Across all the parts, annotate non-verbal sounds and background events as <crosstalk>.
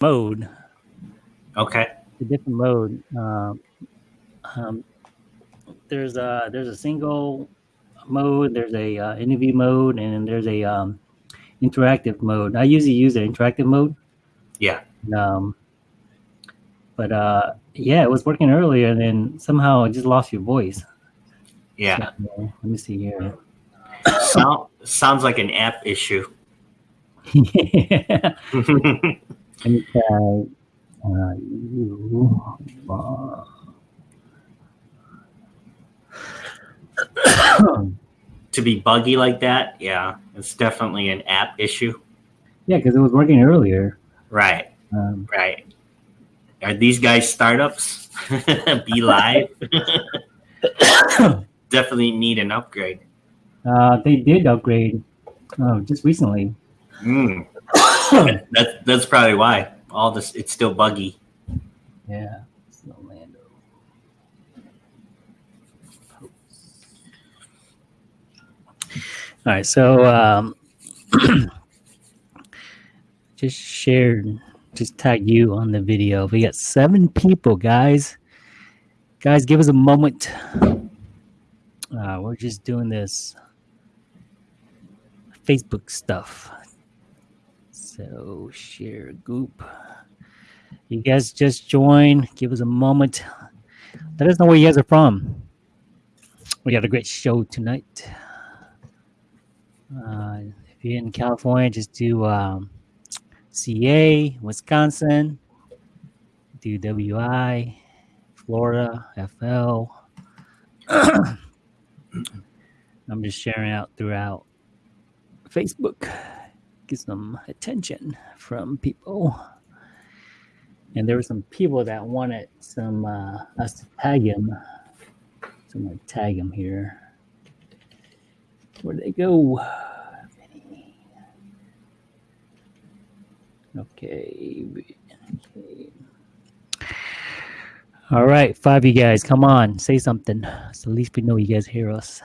mode. Okay. A different mode. Um, um, there's a there's a single mode. There's a uh, interview mode, and there's a um, interactive mode. I usually use the interactive mode. Yeah. Um, but uh, yeah, it was working earlier, and then somehow I just lost your voice. Yeah. So, let me see here. Sound, sounds like an app issue. yeah. <laughs> <laughs> <laughs> Let try. Uh, you. Uh, to be buggy like that, yeah, it's definitely an app issue. yeah, because it was working earlier. Right. Um, Right. Are these guys startups? <laughs> be live. <coughs> definitely need an upgrade. uh, they did upgrade oh, just recently. Mm. That's that's probably why all this it's still buggy. Yeah. So Lando. All right, so um, <clears throat> just shared, just tag you on the video. We got seven people, guys. Guys, give us a moment. Uh, we're just doing this Facebook stuff. So share goop. You guys just join. Give us a moment. Let us know where you guys are from. We got a great show tonight. Uh, if you're in California, just do um, CA, Wisconsin, do WI, Florida, FL. <clears throat> I'm just sharing out throughout Facebook. Get some attention from people. And there were some people that wanted some uh, us to tag him. So I'm gonna tag him here. Where'd they go? Okay. okay. All right, five of you guys, come on, say something. So at least we know you guys hear us.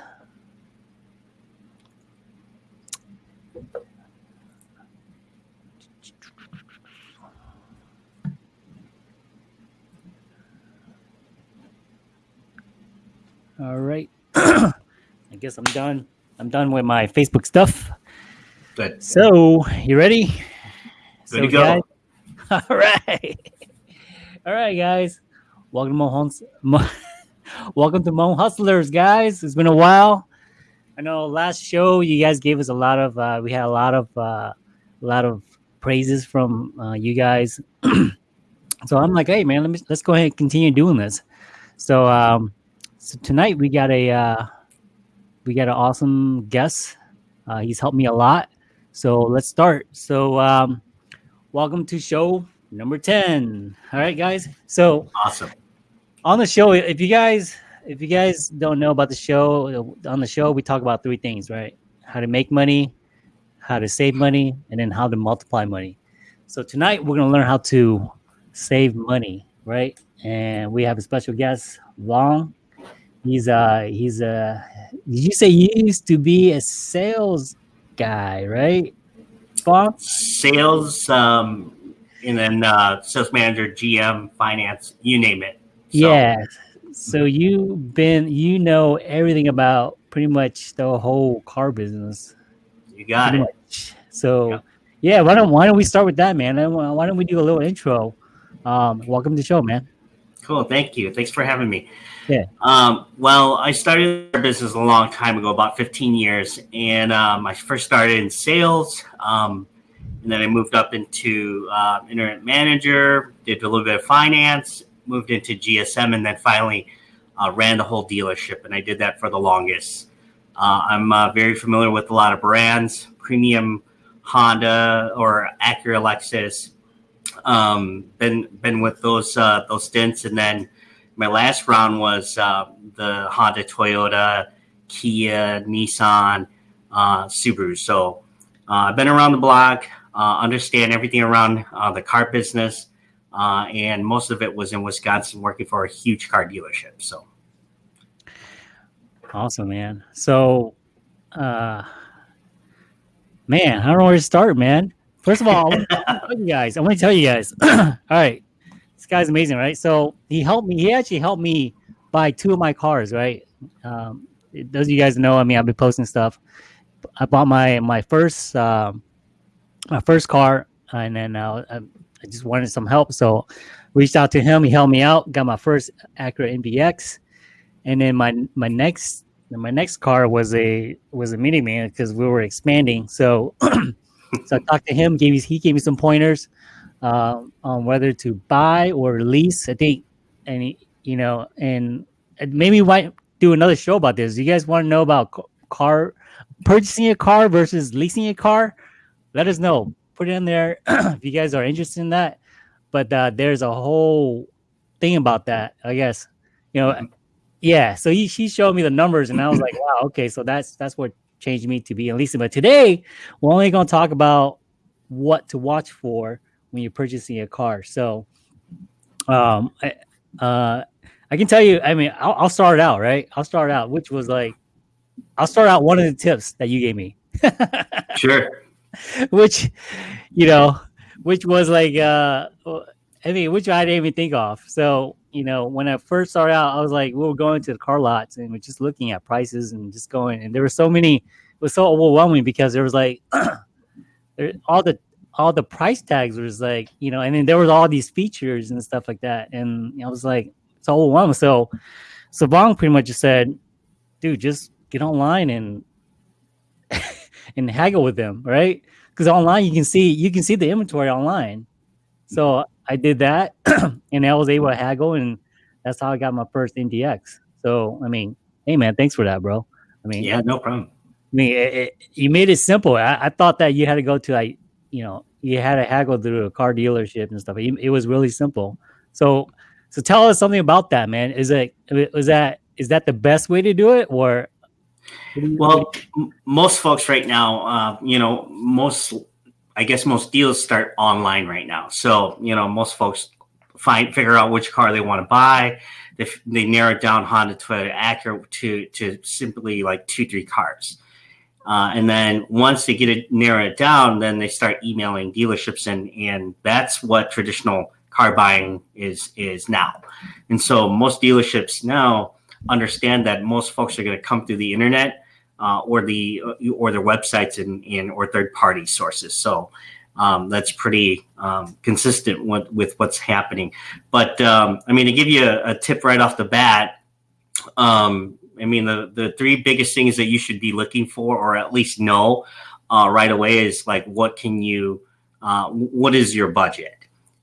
All right. <clears throat> I guess I'm done. I'm done with my Facebook stuff. Good. So, you ready? Good to go. guys- <laughs> all right. All right, guys. Welcome to Mo Hus- Mo- <laughs> Welcome to Mo Hustlers, guys. It's been a while. I know last show you guys gave us a lot of uh, we had a lot of uh, a lot of praises from uh, you guys. <clears throat> so I'm like, hey man, let me let's go ahead and continue doing this. So um so tonight we got a uh we got an awesome guest. Uh, he's helped me a lot. So let's start. So um welcome to show number 10. All right, guys. So Awesome. on the show, if you guys if you guys don't know about the show, on the show we talk about three things, right? How to make money, how to save money, and then how to multiply money. So tonight we're gonna learn how to save money, right? And we have a special guest, Long. He's uh he's a did you say you used to be a sales guy, right? Long? Sales, um, and then uh, sales manager, GM, finance, you name it. So, Yeah. So you've been you know everything about pretty much the whole car business. You got pretty it. much. So Yeah. yeah, why don't why don't we start with that, man? Why why don't we do a little intro? Um, welcome to the show, man. Cool. Thank you. Thanks for having me. Yeah. Um, well, I started a business a long time ago, about 15 years, and um, I first started in sales, um, and then I moved up into uh, internet manager, did a little bit of finance, moved into GSM, and then finally uh, ran the whole dealership, and I did that for the longest. Uh, I'm uh, very familiar with a lot of brands, premium Honda or Acura, Lexus. Um, been been with those uh, those stints, and then my last round was uh, the Honda, Toyota, Kia, Nissan, uh, Subaru. So uh, I've been around the block, uh, understand everything around uh, the car business, and most of it was in Wisconsin, working for a huge car dealership. So Awesome, man. So man, I don't know where to start, man. First of all, I want to <laughs> tell you guys. I want to tell you guys. <clears throat> all right, this guy's amazing, right? So he helped me. He actually helped me buy two of my cars, right? Um, those of you guys know, I mean, I've been posting stuff. I bought my my first um, my first car, and then uh, I, I just wanted some help, so reached out to him. He helped me out. Got my first Acura MDX, and then my my next my next car was a was a minivan because we were expanding. So <clears throat> so I talked to him. Gave me he gave me some pointers uh, on whether to buy or lease. I think, and he, you know, and maybe we might do another show about this. You guys want to know about car purchasing a car versus leasing a car? Let us know. Put it in there <clears throat> if you guys are interested in that. But uh, there's a whole thing about that. I guess you know. Yeah, so he, he showed me the numbers, and I was like, <clears throat> wow, okay, so that's that's what changed me to be a leasing. But today, we're only going to talk about what to watch for when you're purchasing a car. So, um, I, uh, I can tell you. I mean, I'll, I'll start out right. I'll start out, which was like, I'll start out one of the tips that you gave me. <laughs> sure. which, you know, which was like, uh, I mean, which I didn't even think of. So, you know, when I first started out, I was like, we were going to the car lots and we're just looking at prices and just going, and there were so many. It was so overwhelming because there was like, <clears throat> there, all the all the price tags was like, you know, and then there was all these features and stuff like that. And I was like, it's overwhelming. So so Bong pretty much just said, dude, just get online and <laughs> and haggle with them, right? Because online you can see you can see the inventory online. So I did that <clears throat> and I was able to haggle and that's how I got my first MDX. So I mean, hey man, thanks for that, bro. I mean, yeah, no problem. I mean, it, it, you made it simple. I, I, thought that you had to go to like you know you had to haggle through a car dealership and stuff. It, it, was really simple. So so tell us something about that, man. Is it was that is that the best way to do it, or? well, most folks right now, uh, you know, most I guess most deals start online right now. So you know, most folks find figure out which car they want to buy. They, they narrow down Honda, Toyota, Acura to to simply like two three cars. Uh, and then once they get it narrow it down, then they start emailing dealerships, and and that's what traditional car buying is is now. And so most dealerships now understand that most folks are going to come through the internet uh, or the or their websites and, and or third party sources. So um, that's pretty um, consistent with, with what's happening. But um, I mean, to give you a, a, tip right off the bat, um, I mean, the, the three biggest things that you should be looking for, or at least know uh, right away, is like what can you, uh, what is your budget?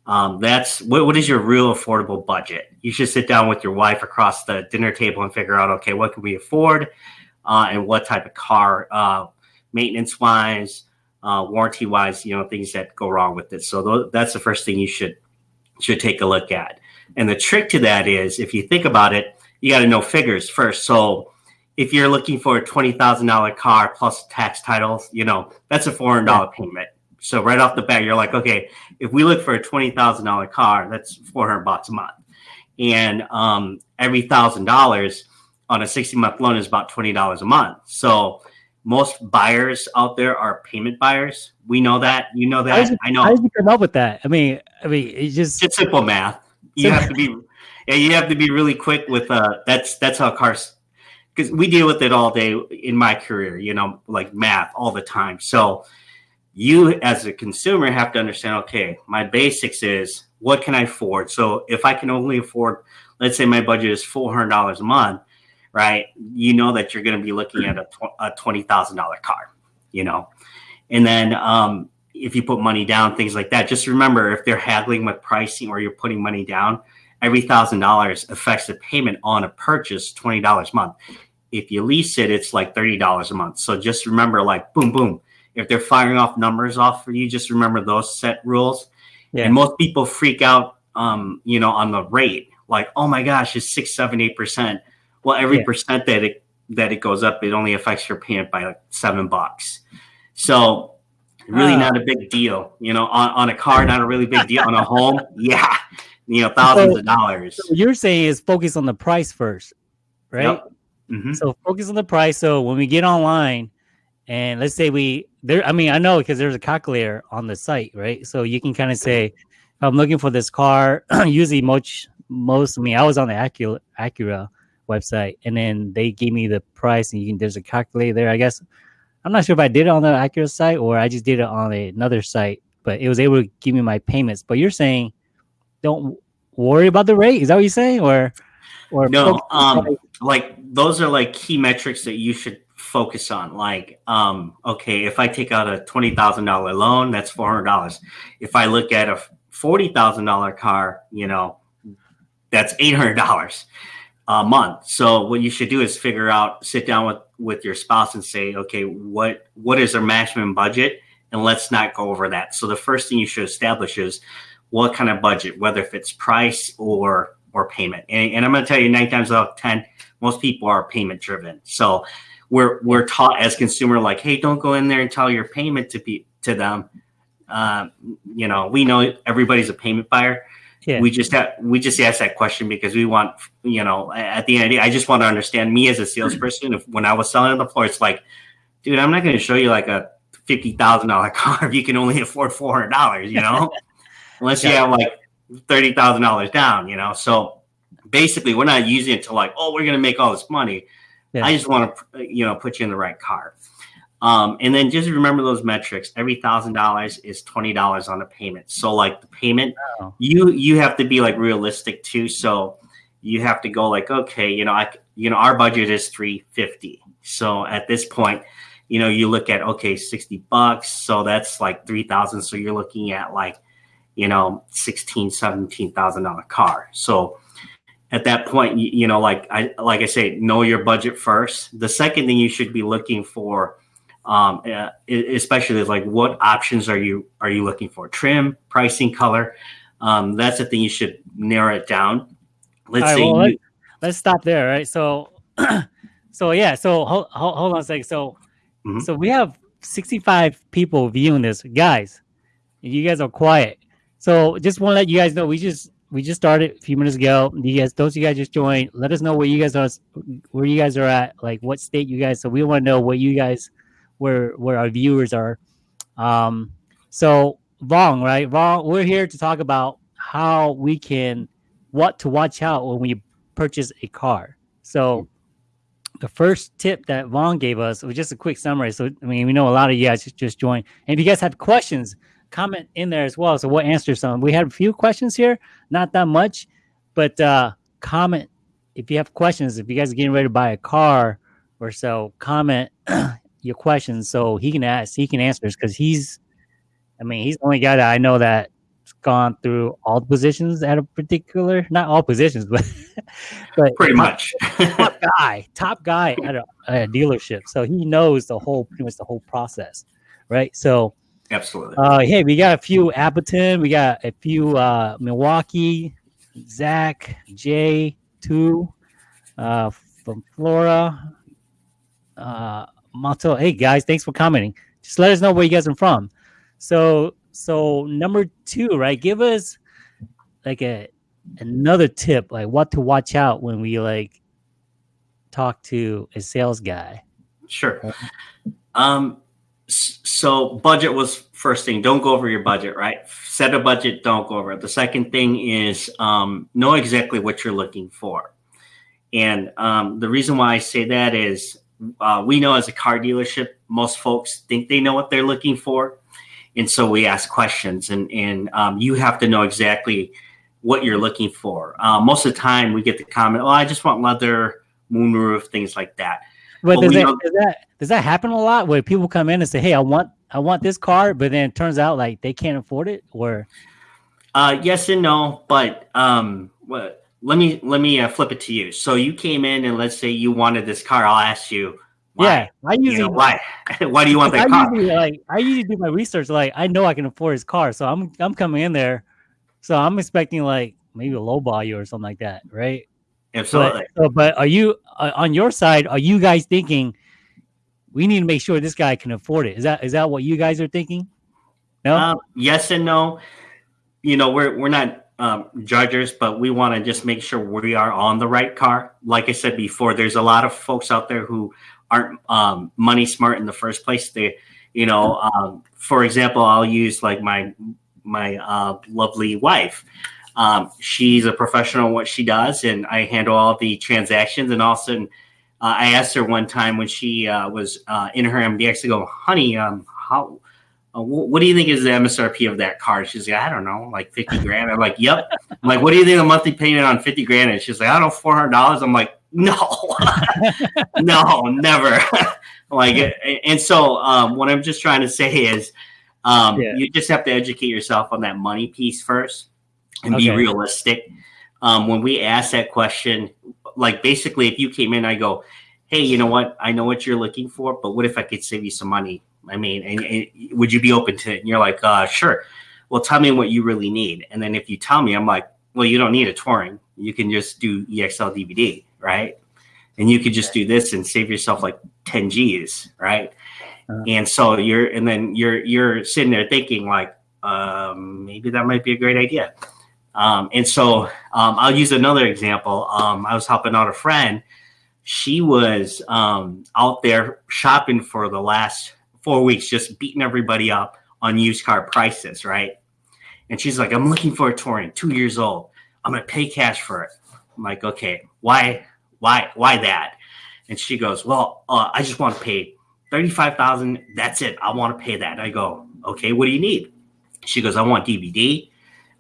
Um, that's what, what is your real affordable budget? You should sit down with your wife across the dinner table and figure out, okay, what can we afford, uh, and what type of car, uh, maintenance wise, uh, warranty wise, you know, things that go wrong with it. So th- that's the first thing you should should take a look at. And the trick to that is, if you think about it, you got to know figures first. So if you're looking for a twenty thousand dollar car plus tax titles, you know that's a four hundred dollar payment. So right off the bat, you're like, okay, if we look for a twenty thousand dollar car, that's four hundred bucks a month, and um, every thousand dollars on a sixty month loan is about twenty dollars a month. So most buyers out there are payment buyers. We know that. You know that. You, I know. How did you come up with that? I mean, I mean, it's just it's simple math. You have to be yeah, you have to be really quick with uh that's that's how cars because we deal with it all day in my career, you know, like math all the time. So you as a consumer have to understand, okay, my basics is what can I afford? So if I can only afford, let's say my budget is four hundred dollars a month, right? You know that you're going to be looking at a, tw- a twenty thousand dollar car, you know, and then um, if you put money down, things like that. Just remember if they're haggling with pricing or you're putting money down, every thousand dollars affects the payment on a purchase twenty dollars a month. If you lease it, it's like thirty dollars a month. So just remember, like boom, boom. If they're firing off numbers off for you, just remember those set rules. Yeah. And most people freak out, um, you know, on the rate. Like, oh my gosh, it's six, seven, eight percent. Well, every yeah. percent that it that it goes up, it only affects your payment by like seven bucks. So really uh, not a big deal. You know, on, on a car, not a really big deal. on a home, <laughs> yeah you know thousands so, of dollars. So you're saying is focus on the price first, right? Yep. Mm-hmm. So focus on the price. So when we get online, and let's say we there. I mean, I know because there's a calculator on the site, right? So you can kind of say, I'm looking for this car, <clears throat> usually most most. I mean, I was on the Acura Acura website, and then they gave me the price, and you can there's a calculator there. I guess I'm not sure if I did it on the Acura site or I just did it on another site, but it was able to give me my payments. But you're saying don't worry about the rate? Is that what you're saying, or or no? Um, like those are like key metrics that you should focus on. Like, um, okay, if I take out a twenty thousand dollar loan, that's four hundred dollars. If I look at a forty thousand dollar car, you know, that's eight hundred dollars a month. So what you should do is figure out, sit down with with your spouse and say, okay, what what is our maximum budget, and let's not go over that. So the first thing you should establish is what kind of budget, whether if it's price or or payment. And, and I'm going to tell you, nine times out of ten, most people are payment driven. So we're we're taught as consumer like, hey, don't go in there and tell your payment to be to them. Uh, you know, we know everybody's a payment buyer. Yeah. We just have we just ask that question because we want you know at the end of the day, I just want to understand me as a salesperson. If when I was selling on the floor, it's like, dude, I'm not going to show you like a fifty thousand dollar <laughs> car if you can only afford four hundred dollars. You know, <laughs> unless yeah. you have like thirty thousand dollars down. You know, so basically we're not using it to like, oh, we're going to make all this money. Yeah. I just want to you know put you in the right car. Um, and then just remember those metrics. Every thousand dollars is twenty dollars on a payment. So like the payment, wow. you you have to be like realistic too. So you have to go like, okay, you know, I you know our budget is three fifty. So at this point, you know, you look at okay, sixty bucks. So that's like three thousand. So you're looking at like, you know, sixteen, seventeen thousand dollar car. So at that point, you, you know, like I like I say, know your budget first. The second thing you should be looking for um, uh, especially like what options are you are you looking for? Trim, pricing, color. Um, that's the thing you should narrow it down. Let's right, well, you, let, us stop there, right? So, <clears throat> so yeah, so hold, hold, hold on a second. So, mm-hmm. so we have 65 people viewing this, guys. You guys are quiet. So, just want to let you guys know we just we just started a few minutes ago. You guys, those you guys just joined. Let us know where you guys are, where you guys are at, like what state you guys. So we want to know what you guys where where our viewers are. Um, so Vong, right? Vong, we're here to talk about how we can what to watch out when we purchase a car. So the first tip that Vaughn gave us was just a quick summary. So I mean, we know a lot of you guys just joined. And if you guys have questions, comment in there as well. So we'll answer some. We had a few questions here, not that much, but uh, comment if you have questions. If you guys are getting ready to buy a car or so, comment <clears throat> your questions so he can ask, he can answer because he's, I mean, he's the only guy that I know that's gone through all the positions at a particular, not all positions, <laughs> but, but pretty much top <laughs> guy, top guy at a, at a, dealership. So he knows the whole, pretty much the whole process, right? So, absolutely. Uh, hey, we got a few Appleton, we got a few uh, Milwaukee, Zach, Jay, two uh, from Flora. Uh, Mato, hey guys, thanks for commenting. Just let us know where you guys are from. So, so number two, right? Give us like a another tip, like what to watch out when we like talk to a sales guy. Sure. Um, so budget was first thing. Don't go over your budget, right? Set a budget. Don't go over it. The second thing is um, know exactly what you're looking for. And um, the reason why I say that is uh, we know as a car dealership, most folks think they know what they're looking for. And so we ask questions, and, and um, you have to know exactly what you're looking for. Uh, most of the time, we get the comment, "Oh, I just want leather, moonroof, things like that." But, does, that, does, that, does that happen a lot where people come in and say, "Hey, I want I want this car," but then it turns out like they can't afford it, or uh, yes and no. But um, what let me let me uh, flip it to you. So you came in and let's say you wanted this car. I'll ask you. Why? Yeah, I usually you know, why <laughs> why do you want that I car? Usually, like I usually do my research. Like I know I can afford his car, so I'm I'm coming in there. So I'm expecting like maybe a low value or something like that, right? Absolutely. But, so, but are you uh, on your side? Are you guys thinking we need to make sure this guy can afford it? Is that is that what you guys are thinking? No. Um, yes and no. You know, we're we're not um, judges, but we want to just make sure we are on the right car. Like I said before, there's a lot of folks out there who aren't um, money smart in the first place. They You know, um, for example, I'll use like my my uh, lovely wife. Um, she's a professional in what she does, and I handle all the transactions. And all of also, uh, I asked her one time when she uh, was uh, in her MDX to go, "Honey, um, how what do you think is the MSRP of that car? She's like, I don't know, like 50 grand. I'm like, yep. I'm like, what do you think the monthly payment on 50 grand is? She's like, I don't know, $400. I'm like, no, <laughs> no, never. <laughs> like, and so um, what I'm just trying to say is um, yeah. you just have to educate yourself on that money piece first and okay. be realistic. Um, when we ask that question, like basically if you came in, I go, hey, you know what? I know what you're looking for, but what if I could save you some money? I mean, and, and would you be open to it? And you're like, uh, sure. Well, tell me what you really need. And then if you tell me, I'm like, well, you don't need a touring. You can just do EXL DVD, right? And you could just do this and save yourself like 10 G's, right? Uh-huh. And so you're, and then you're, you're sitting there thinking like, um, maybe that might be a great idea. Um, and so um, I'll use another example. Um, I was helping out a friend. She was um, out there shopping for the last four weeks just beating everybody up on used car prices, right? And she's like, I'm looking for a touring, two years old. I'm gonna pay cash for it. I'm like, okay, why, why, why that? And she goes, well, uh, I just want to pay thirty-five thousand. That's it. I want to pay that. I go, okay, what do you need? She goes, I want DVD.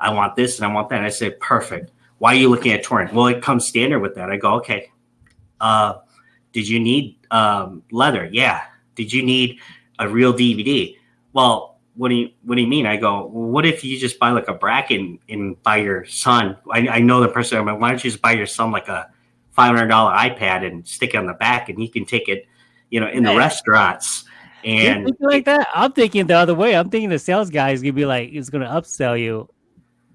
I want this and I want that. And I say, perfect. Why are you looking at touring? Well, it comes standard with that. I go, okay. Uh, did you need um, leather? Yeah. Did you need a real DVD. Well, what do you what do you mean? I go, well, what if you just buy like a bracket and, and buy your son? I, I know the person. I'm like, why don't you just buy your son like a five hundred dollar iPad and stick it on the back, and he can take it, you know, in the restaurants. And like that, I'm thinking the other way. I'm thinking the sales guy is gonna be like, he's gonna upsell you,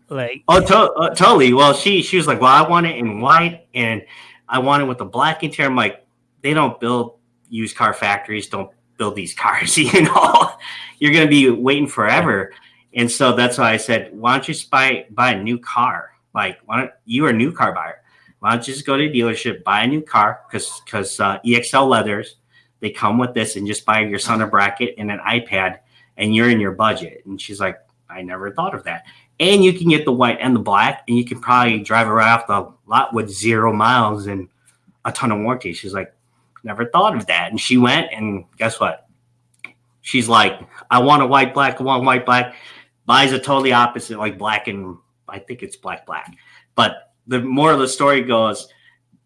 like. Oh, to- uh, totally. Well, she she was like, well, I want it in white, and I want it with the black interior. I'm like, they don't build used car factories. Don't build these cars. <laughs> You know, you're going to be waiting forever. And so that's why I said, why don't you buy buy a new car? Like, why don't you are a new car buyer? Why don't you just go to a dealership, buy a new car? Because because uh, EXL leathers, they come with this, and just buy your son a bracket and an iPad, and you're in your budget. And she's like, I never thought of that. And you can get the white and the black, and you can probably drive around off the lot with zero miles and a ton of warranty. She's like, Never thought of that. And she went, and guess what? She's like, I want a white black, I want white black. Buys a totally opposite, like black and I think it's black black. But the more of the story goes,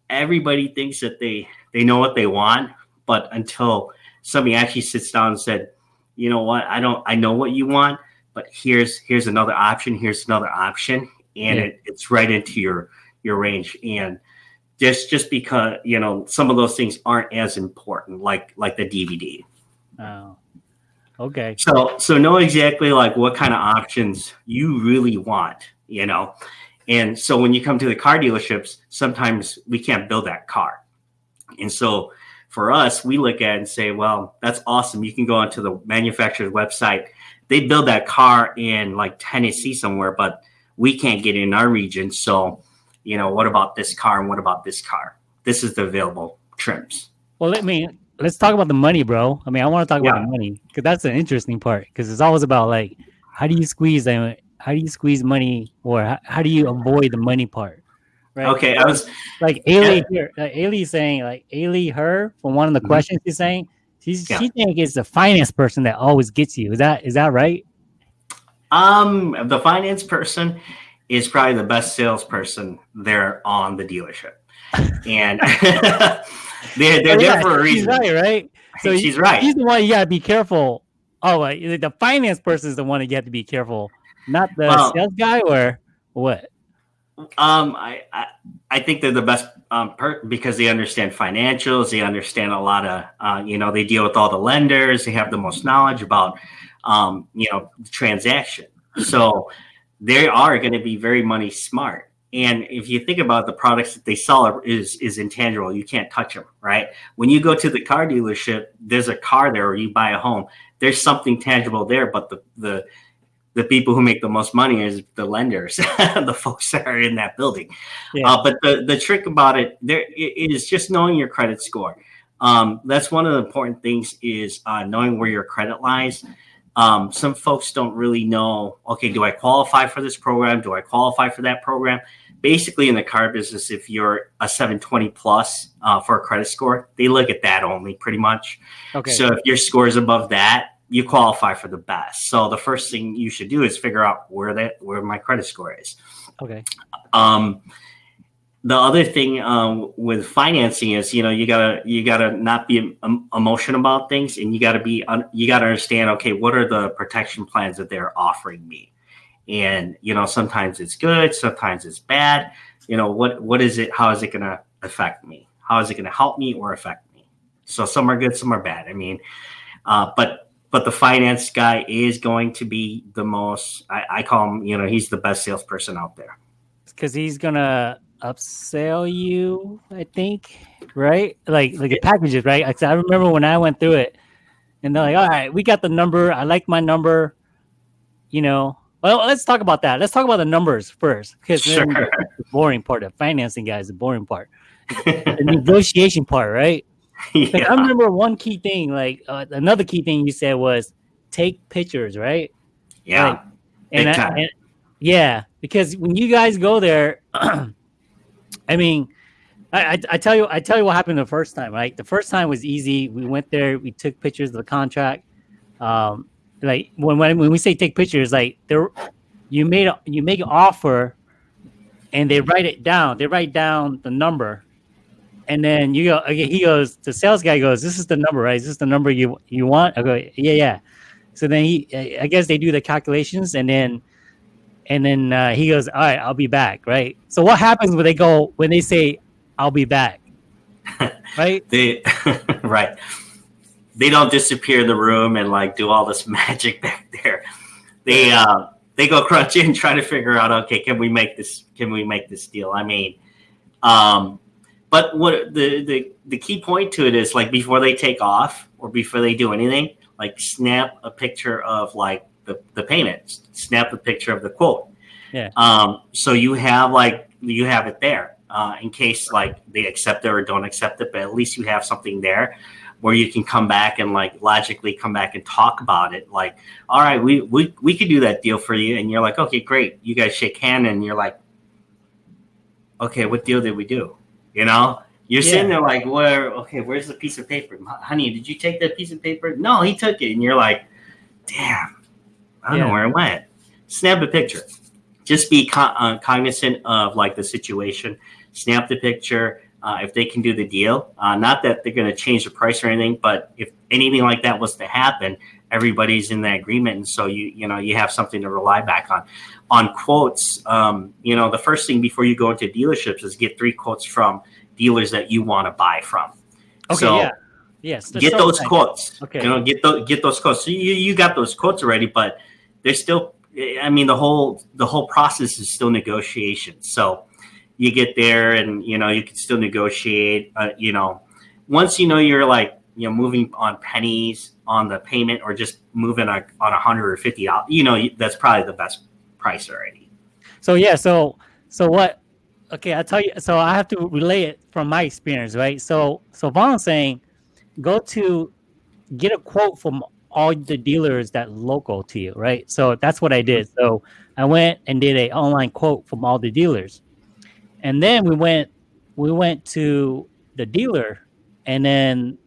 everybody thinks that they they know what they want, but until somebody actually sits down and said, you know what, I don't, I know what you want, but here's here's another option, here's another option, and yeah. it, it's right into your your range. And just just because you know some of those things aren't as important like like the dvd oh okay. So so know exactly like what kind of options you really want you know? And so when you come to the car dealerships sometimes we can't build that car. And so for us we look at and say well that's awesome. You can go onto the manufacturer's website. They build that car in like tennessee somewhere but we can't get in our region. So you know, what about this car and what about this car? This is the available trims. Well, let me let's talk about the money, bro. I mean, I want to talk yeah. about the money because that's the interesting part. Because it's always about like, how do you squeeze them? How do you squeeze money, or how, how do you avoid the money part? Right? Okay, I was like Ailey yeah. here. Like Ailey saying like Ailey her from one of the mm-hmm. questions he's saying. She's yeah. she think it's the finance person that always gets you. Is that is that right? Um, the finance person is probably the best salesperson there on the dealership. <laughs> And <laughs> they're, they're oh, yeah, there for a reason. She's right, right? So she's right. He's the one you got to be careful. Oh, like, the finance person is the one you have to be careful, not the sales guy or what? Um, I, I, I think they're the best um, per- because they understand financials. They understand a lot of, uh, you know, they deal with all the lenders. They have the most knowledge about, um, you know, the transaction. So they are going to be very money smart. And if you think about the products that they sell is is intangible, you can't touch them, right? When you go to the car dealership, there's a car there, or you buy a home. There's something tangible there, but the the the people who make the most money is the lenders, <laughs> the folks that are in that building. Yeah. Uh, but the the trick about it there is just knowing your credit score. Um, that's one of the important things is uh, knowing where your credit lies. Um, some folks don't really know. Okay, do I qualify for this program? Do I qualify for that program? Basically, in the car business, if you're a 720 plus uh, for a credit score, they look at that only pretty much. Okay. So if your score is above that, you qualify for the best. So the first thing you should do is figure out where that where my credit score is. okay. Um, the other thing um, with financing is you know you gotta you gotta not be emotional about things and you gotta be you gotta understand okay what are the protection plans that they're offering me? And you know sometimes it's good sometimes it's bad. You know what what is it how is it gonna affect me? How is it gonna help me or affect me? So some are good some are bad i mean uh, but but the finance guy is going to be the most I, I call him you know he's the best salesperson out there. Because he's gonna upsell you, I think, right? Like like the packages, right? I remember when I went through it, and they're like, "All right, we got the number. I like my number." You know. Well, let's talk about that. Let's talk about the numbers first, because Sure. <laughs> the boring part, the financing guy is the boring part, <laughs> the negotiation part, right? Like, yeah. I remember one key thing, like uh, another key thing you said was take pictures, right? yeah Like, and, I, and yeah, because when you guys go there, <clears throat> I mean, I, I, tell you, I tell you what happened the first time. Right, the first time was easy. We went there, we took pictures of the contract. Um, like when when, when we say take pictures, like there, you made a, you make an offer, and they write it down. They write down the number, and then you go. Okay, he goes. The sales guy goes. This is the number, right? Is this the number you you want? I go. Yeah, yeah. So then he, I guess they do the calculations, and then, and then uh, he goes, "All right, I'll be back." Right. So what happens when they go when they say, "I'll be back"? <laughs> right. they <laughs> right they don't disappear in the room and like do all this <laughs> magic back there they uh they go crunch in try to figure out okay can we make this can we make this deal i mean um but what the the the key point to it is like before they take off or before they do anything like snap a picture of like the the payment snap a picture of the quote Yeah. um so you have like you have it there uh, in case like they accept it or don't accept it, but at least you have something there where you can come back and like logically come back and talk about it. Like, all right, we we we could do that deal for you, and you're like, okay, great. You guys shake hand, and you're like, okay, what deal did we do? You know, you're sitting there like, where? Okay, where's the piece of paper, honey? Did you take that piece of paper? No, he took it, and you're like, damn, I don't Yeah. know where it went. Snap a picture. Just be con- uh, cognizant of like the situation. Snap the picture. Uh, if they can do the deal, uh, not that they're going to change the price or anything, but if anything like that was to happen, everybody's in that agreement, and so you you know you have something to rely back on. On quotes, um, you know the first thing before you go into dealerships is get three quotes from dealers that you want to buy from. Okay. So, yeah. Yes. get those quotes. Okay. You know, get those get those quotes. So you you got those quotes already, but there's still. I mean, the whole the whole process is still negotiation. So you get there, and you know you can still negotiate. Uh, you know, once you know you're like you know moving on pennies on the payment, or just moving on on a hundred or fifty. You know, that's probably the best price already. So yeah, so so what? Okay, I'll tell you. So I have to relay it from my experience, right? So so Vaughn's saying, go to get a quote from all the dealers that local to you, right? So that's what I did. So I went and did a online quote from all the dealers, and then we went we went to the dealer, and then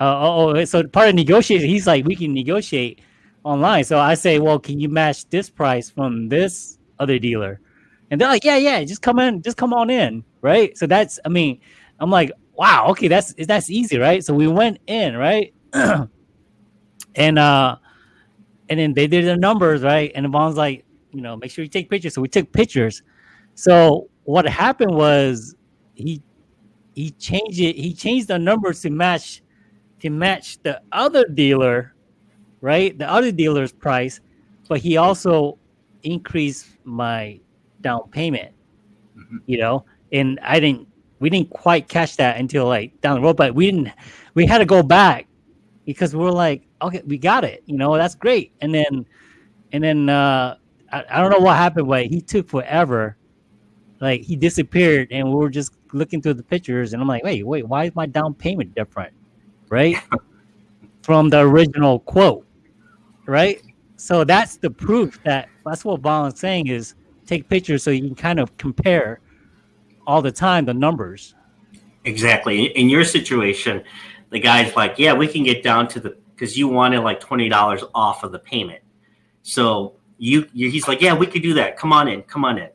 uh, oh, oh, so part of negotiation, he's like, we can negotiate online. So I say, well, can you match this price from this other dealer? And they're like, yeah, yeah, just come in, just come on in, right? So that's, I mean, I'm like, wow, okay, that's that's easy, right? So we went in, right? <clears throat> and uh and then they did the numbers, right? And Vaughn's like, you know, make sure you take pictures. So we took pictures. So what happened was he he changed it, he changed the numbers to match to match the other dealer, right? The other dealer's price, but he also increased my down payment. Mhm. You know, and I didn't we didn't quite catch that until like down the road, but we didn't we had to go back because we're like, okay, we got it, you know, that's great. And then and then uh I, I don't know what happened, but he took forever. Like he disappeared and we were just looking through the pictures and I'm like, wait, wait, why is my down payment different? right? <laughs> From the original quote, right? So that's the proof that that's what Valen's saying is take pictures so you can kind of compare all the time the numbers. Exactly. In your situation, the guy's like, yeah, we can get down to the because you wanted like twenty dollars off of the payment. So you, you, he's like, yeah, we could do that. Come on in, come on in.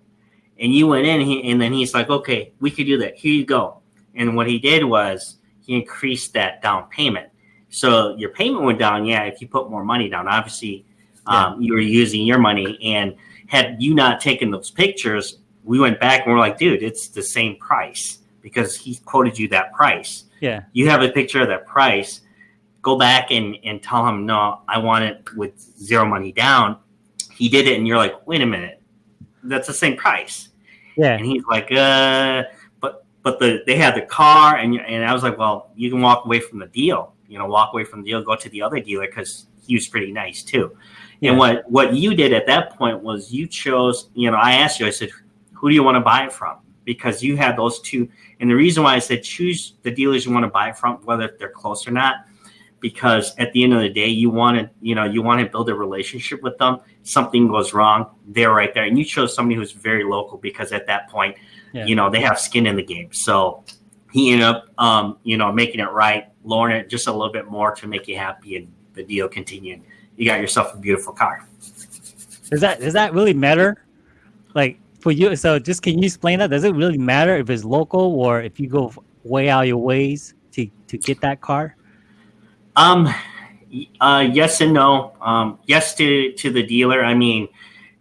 And you went in, he, and then he's like, okay, we could do that. Here you go. And what he did was he increased that down payment. So your payment went down. Yeah, if you put more money down, obviously um, you were using your money. And had you not taken those pictures, we went back and we're like, dude, it's the same price because he quoted you that price. Yeah. You have a picture of that price. Go back and, and tell him, no, I want it with zero money down. He did it, and you're like, wait a minute, that's the same price. Yeah. And he's like, uh, but but the they had the car, and and I was like, well, you can walk away from the deal. You know, walk away from the deal, go to the other dealer because he was pretty nice too. Yeah. And what what you did at that point was you chose. You know, I asked you. I said, who do you want to buy it from? Because you had those two. And the reason why I said choose the dealers you want to buy from, whether they're close or not, because at the end of the day, you want to, you know, you want to build a relationship with them. Something goes wrong, they're right there, and you chose somebody who's very local because at that point, Yeah. you know, they have skin in the game. So he ended up, um, you know, making it right, lowering it just a little bit more to make you happy, and the deal continued. You got yourself a beautiful car. Does that does that really matter? Like for you, so just can you explain that? Does it really matter if it's local or if you go way out of your ways to to get that car? Um, uh, yes and no. Um, yes to to the dealer. I mean,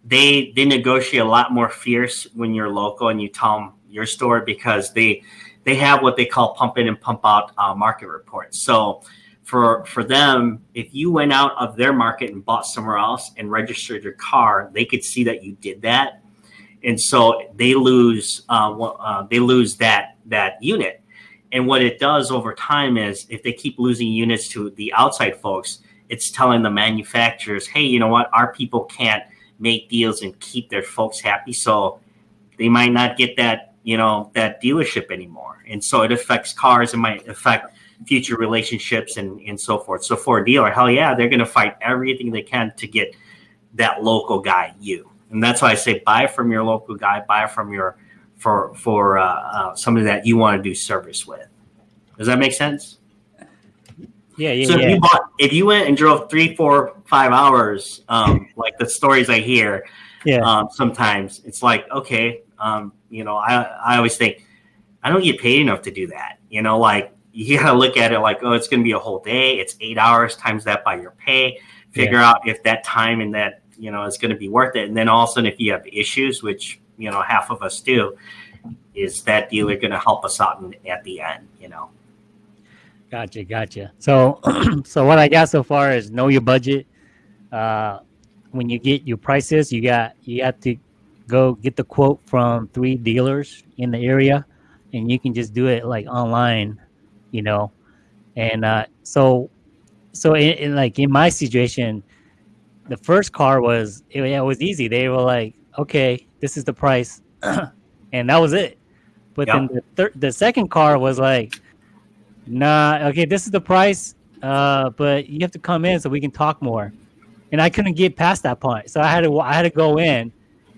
they they negotiate a lot more fierce when you're local and you tell them your store because they they have what they call pump in and pump out uh, market reports. So for for them, if you went out of their market and bought somewhere else and registered your car, they could see that you did that, and so they lose uh, uh, they lose that that unit. And what it does over time is if they keep losing units to the outside folks, it's telling the manufacturers, hey, you know what, our people can't make deals and keep their folks happy. So they might not get that, you know, that dealership anymore. And so it affects cars, it might affect future relationships and, and so forth. So for a dealer, hell yeah, they're gonna fight everything they can to get that local guy you. And that's why I say buy from your local guy, buy from your for for uh, uh, somebody that you want to do service with. Does that make sense? Yeah, yeah, so yeah. if you bought, if you went and drove three, four, five hours, um, <laughs> like the stories I hear, yeah. um, sometimes it's like, okay, um, you know, I I always think I don't get paid enough to do that. You know, like <laughs> you gotta look at it like, oh, it's gonna be a whole day. It's eight hours times that by your pay. Figure out if that time and that you know is gonna be worth it. And then all of a sudden, if you have issues, which you know half of us do, is that dealer gonna help us out in, at the end? You know. Gotcha, gotcha. So, <clears throat> so what I got so far is know your budget. Uh, when you get your prices, you got you have to go get the quote from three dealers in the area, and you can just do it like online, you know. And uh, so, so in, in like in my situation, the first car was it, it was easy. They were like, okay, this is the price, <clears throat> and that was it. But then the third, the second car was like, nah, okay, this is the price, uh, but you have to come in so we can talk more. And I couldn't get past that point, so I had to I had to go in,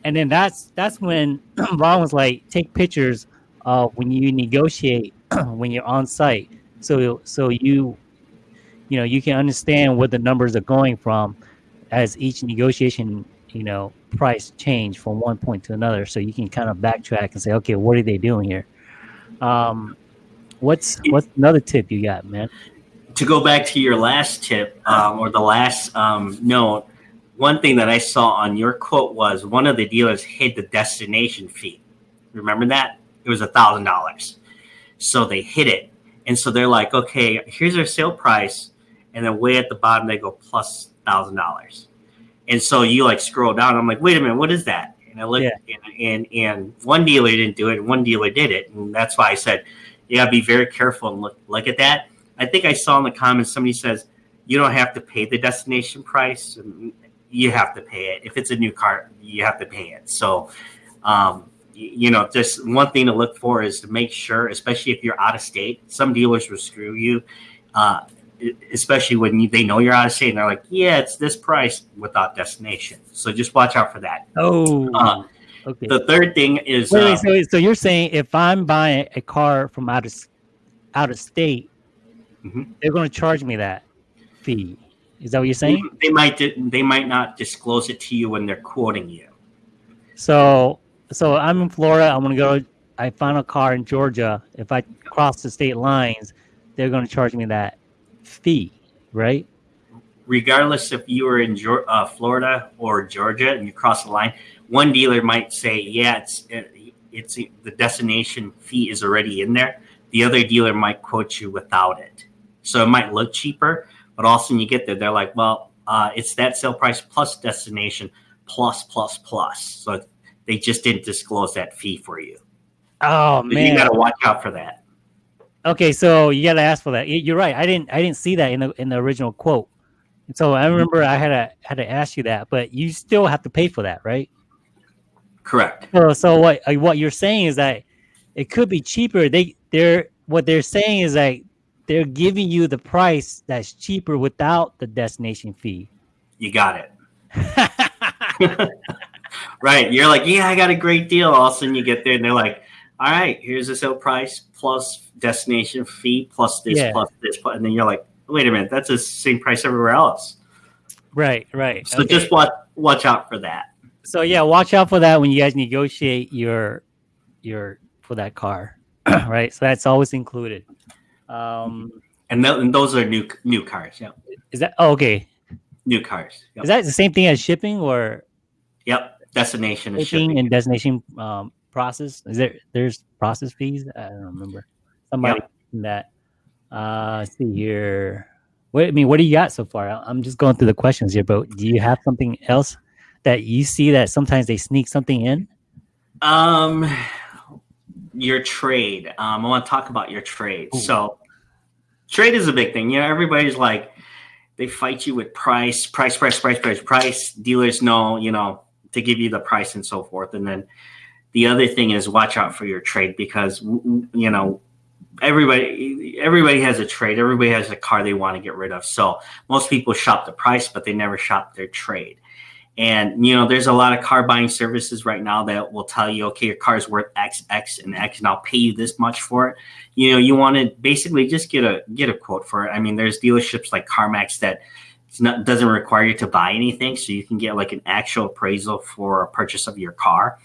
and then that's that's when <clears throat> Ron was like, take pictures uh, when you negotiate <clears throat> when you're on site, so so you you know you can understand where the numbers are going from as each negotiation you know price change from one point to another, so you can kind of backtrack and say, okay, what are they doing here? Um, what's what's another tip you got, man? to go back to your last tip um, or the last um, note, one thing that I saw on your quote was one of the dealers hid the destination fee. Remember that? It was a thousand dollars. So they hid it. And so they're like, okay, here's our sale price. And then way at the bottom, they go plus thousand dollars. And so you like scroll down. I'm like, wait a minute, what is that? And I looked, Yeah. and, and and one dealer didn't do it, and one dealer did it, and that's why I said, you gotta be very careful and look look at that. I think I saw in the comments somebody says you don't have to pay the destination price. You have to pay it. If it's a new car, you have to pay it. So, um, you know, just one thing to look for is to make sure, especially if you're out of state, some dealers will screw you. uh, especially when you, they know you're out of state and they're like, yeah, it's this price without destination. So just watch out for that. Oh, Uh, okay. the third thing is Wait, uh, wait, so, so you're saying if I'm buying a car from out of out of state, Mhm. they're going to charge me that fee? Is that what you're saying? they might they might not disclose it to you when they're quoting you. So, so I'm in Florida. I'm going to go. I find a car in Georgia. If I cross the state lines, they're going to charge me that fee, right? regardless if you were in uh, Florida or Georgia and you cross the line, one dealer might say, "Yeah, it's it's the destination fee is already in there." The other dealer might quote you without it, so it might look cheaper, but also when you get there, they're like, "Well, uh, it's that sale price plus destination plus plus plus." So they just didn't disclose that fee for you. Oh But man. you got to watch out for that. Okay, so you got to ask for that. You're right. I didn't. I didn't see that in the in the original quote. And so I remember I had to had to ask you that, but you still have to pay for that, right? Correct. So, so what uh, what you're saying is that it could be cheaper. They they're what they're saying is that they're giving you the price that's cheaper without the destination fee. You got it. <laughs> <laughs> right. You're like, yeah, I got a great deal. All of a sudden you get there and they're like, all right, here's the sale price plus destination fee plus this Yeah. plus this. plus-" And then you're like, wait a minute, that's the same price everywhere else. right, right. So Okay. just watch watch out for that. so yeah, watch out for that when you guys negotiate your your for that car, <clears throat> right? So that's always included. Um, And, th- and those are new new cars. Yeah. is that oh, okay? New cars. Yep. Is that the same thing as shipping or yep. Destination is shipping shipping. and destination um, process? Is there there's process fees? I don't remember. Somebody in that. Uh, let's see here. What I mean, what do you got so far? I'm just going through the questions here, but do you have something else that you see that sometimes they sneak something in? Um, your trade. Um, I want to talk about your trade. Ooh. So, trade is a big thing. You know, everybody's like, they fight you with price, price, price, price, price, price. Dealers know, you know, to give you the price and so forth. And then the other thing is watch out for your trade because you know everybody everybody has a trade. Everybody has a car they want to get rid of. So most people shop the price but they never shop their trade. And you know there's a lot of car buying services right now that will tell you okay your car is worth x x and x and i'll pay you this much for it. You know you want to basically just get a get a quote for it. I mean there's dealerships like carmax that not doesn't require you to buy anything so you can get like an actual appraisal for a purchase of your car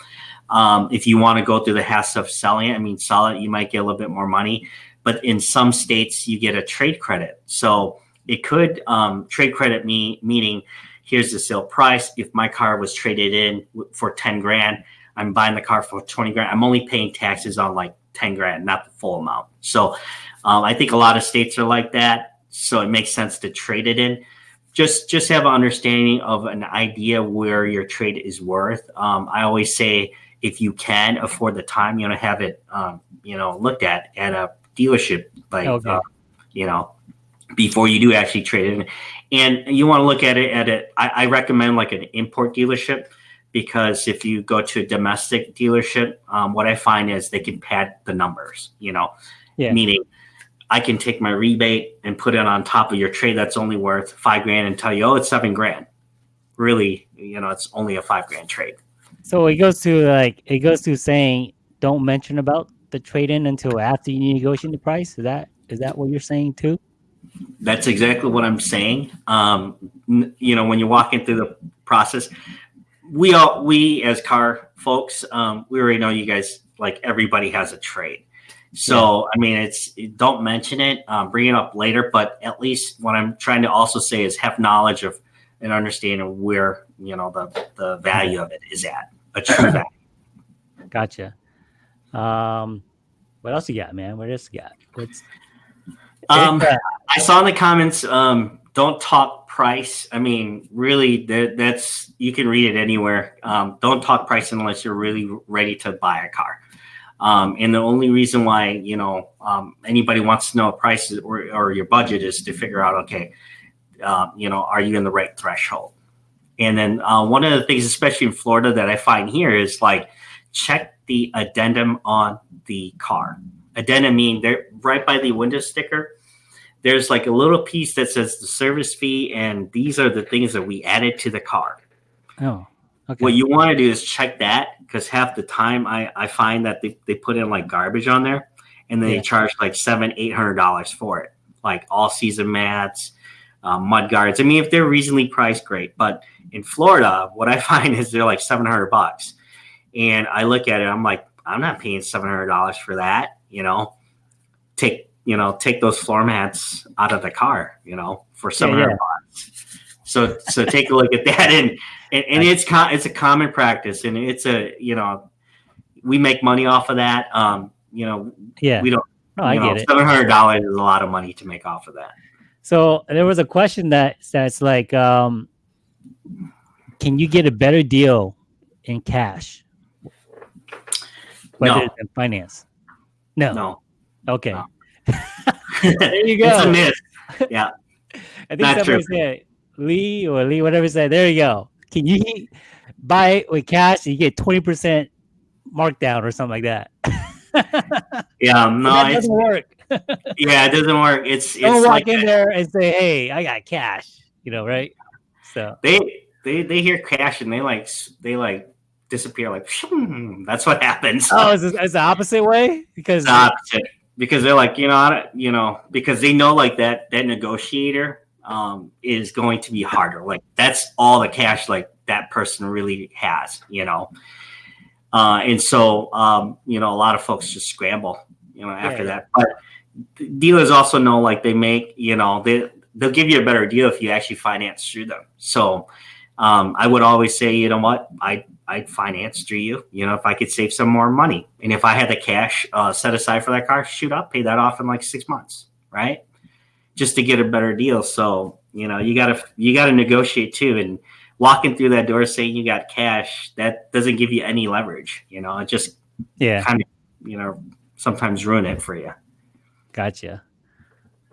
um, if you want to go through the hassle of selling it, I mean, sell it, you might get a little bit more money. But in some states, you get a trade credit. So it could um, trade credit me meaning here's the sale price. If my car was traded in for 10 grand, I'm buying the car for 20 grand. I'm only paying taxes on like 10 grand, not the full amount. So um, I think a lot of states are like that. So it makes sense to trade it in. Just just have an understanding of an idea where your trade is worth. Um, I always say if you can afford the time, you know, have it, um, you know, looked at at a dealership, like, Okay. uh, you know, before you do actually trade it. in. And you want to look at it at it. I, I recommend like an import dealership because if you go to a domestic dealership, um, what I find is they can pad the numbers, you know, Yeah. meaning I can take my rebate and put it on top of your trade that's only worth five grand and tell you, oh, it's seven grand. Really, you know, it's only a five grand trade. So it goes to like it goes to saying don't mention about the trade in until after you negotiate the price. Is that is that what you're saying too? That's exactly what I'm saying. Um, you know, when you're walking through the process, we all we as car folks, um, we already know you guys like everybody has a trade. So I mean, it's don't mention it, um, bring it up later. But at least what I'm trying to also say is have knowledge of and understanding where you know the the value of it is at a true value. Gotcha. Um, what else you got, man? What else you got? What's Um, I saw in the comments, um, don't talk price. I mean, really, that, that's you can read it anywhere. Um, don't talk price unless you're really ready to buy a car. Um, and the only reason why you know um, anybody wants to know a price or, or your budget is to figure out, okay, uh, you know, are you in the right threshold? And then uh, one of the things, especially in Florida, that I find here is like check the addendum on the car. Addendum mean they're right by the window sticker there's like a little piece that says the service fee, and these are the things that we added to the car. Oh, okay. What you want to do is check that because half the time I, I find that they, they put in like garbage on there and they Yeah. charge like seven, eight hundred dollars for it. Like all season mats, um, mud guards. I mean, if they're reasonably priced, great. But in Florida, what I <laughs> find is they're like seven hundred bucks. And I look at it, I'm like, I'm not paying seven hundred dollars for that, you know. Take you know, take those floor mats out of the car, you know, for seven hundred yeah. bucks. So so take a look at that <laughs> and and, and it's co- it's a common practice and it's a you know we make money off of that. Um, you know, yeah. we don't No, I know, get it. seven hundred dollars is a lot of money to make off of that. So there was a question that that's like, um, can you get a better deal in cash No. than finance? No. No. Okay. No. <laughs> There you <laughs> go. It's a myth. <laughs> I think Not somebody true. said Lee or Lee, whatever said. There you go. Can you buy it with cash? And you get twenty percent markdown or something like that. Yeah, no, that it's doesn't work. Yeah, it doesn't work. It's Don't it's walk like in there and say, "Hey, I got cash," you know, right? So they they they hear cash and they like they like disappear like that's what happens. oh, it's, it's the opposite way because the opposite because they're like you know I don't, you know because they know like that that negotiator um is going to be harder like that's all the cash like that person really has you know uh and so um you know a lot of folks just scramble you know after Yeah. that but dealers also know like they make you know they they'll give you a better deal if you actually finance through them so um, I would always say, you know what, I I'd finance through you. You know, if I could save some more money, and if I had the cash uh, set aside for that car, shoot up, pay that off in like six months, right? Just to get a better deal. So you know, you gotta you gotta negotiate too, and walking through that door saying you got cash that doesn't give you any leverage. You know, it just yeah, kind of you know sometimes ruin it for you. Gotcha.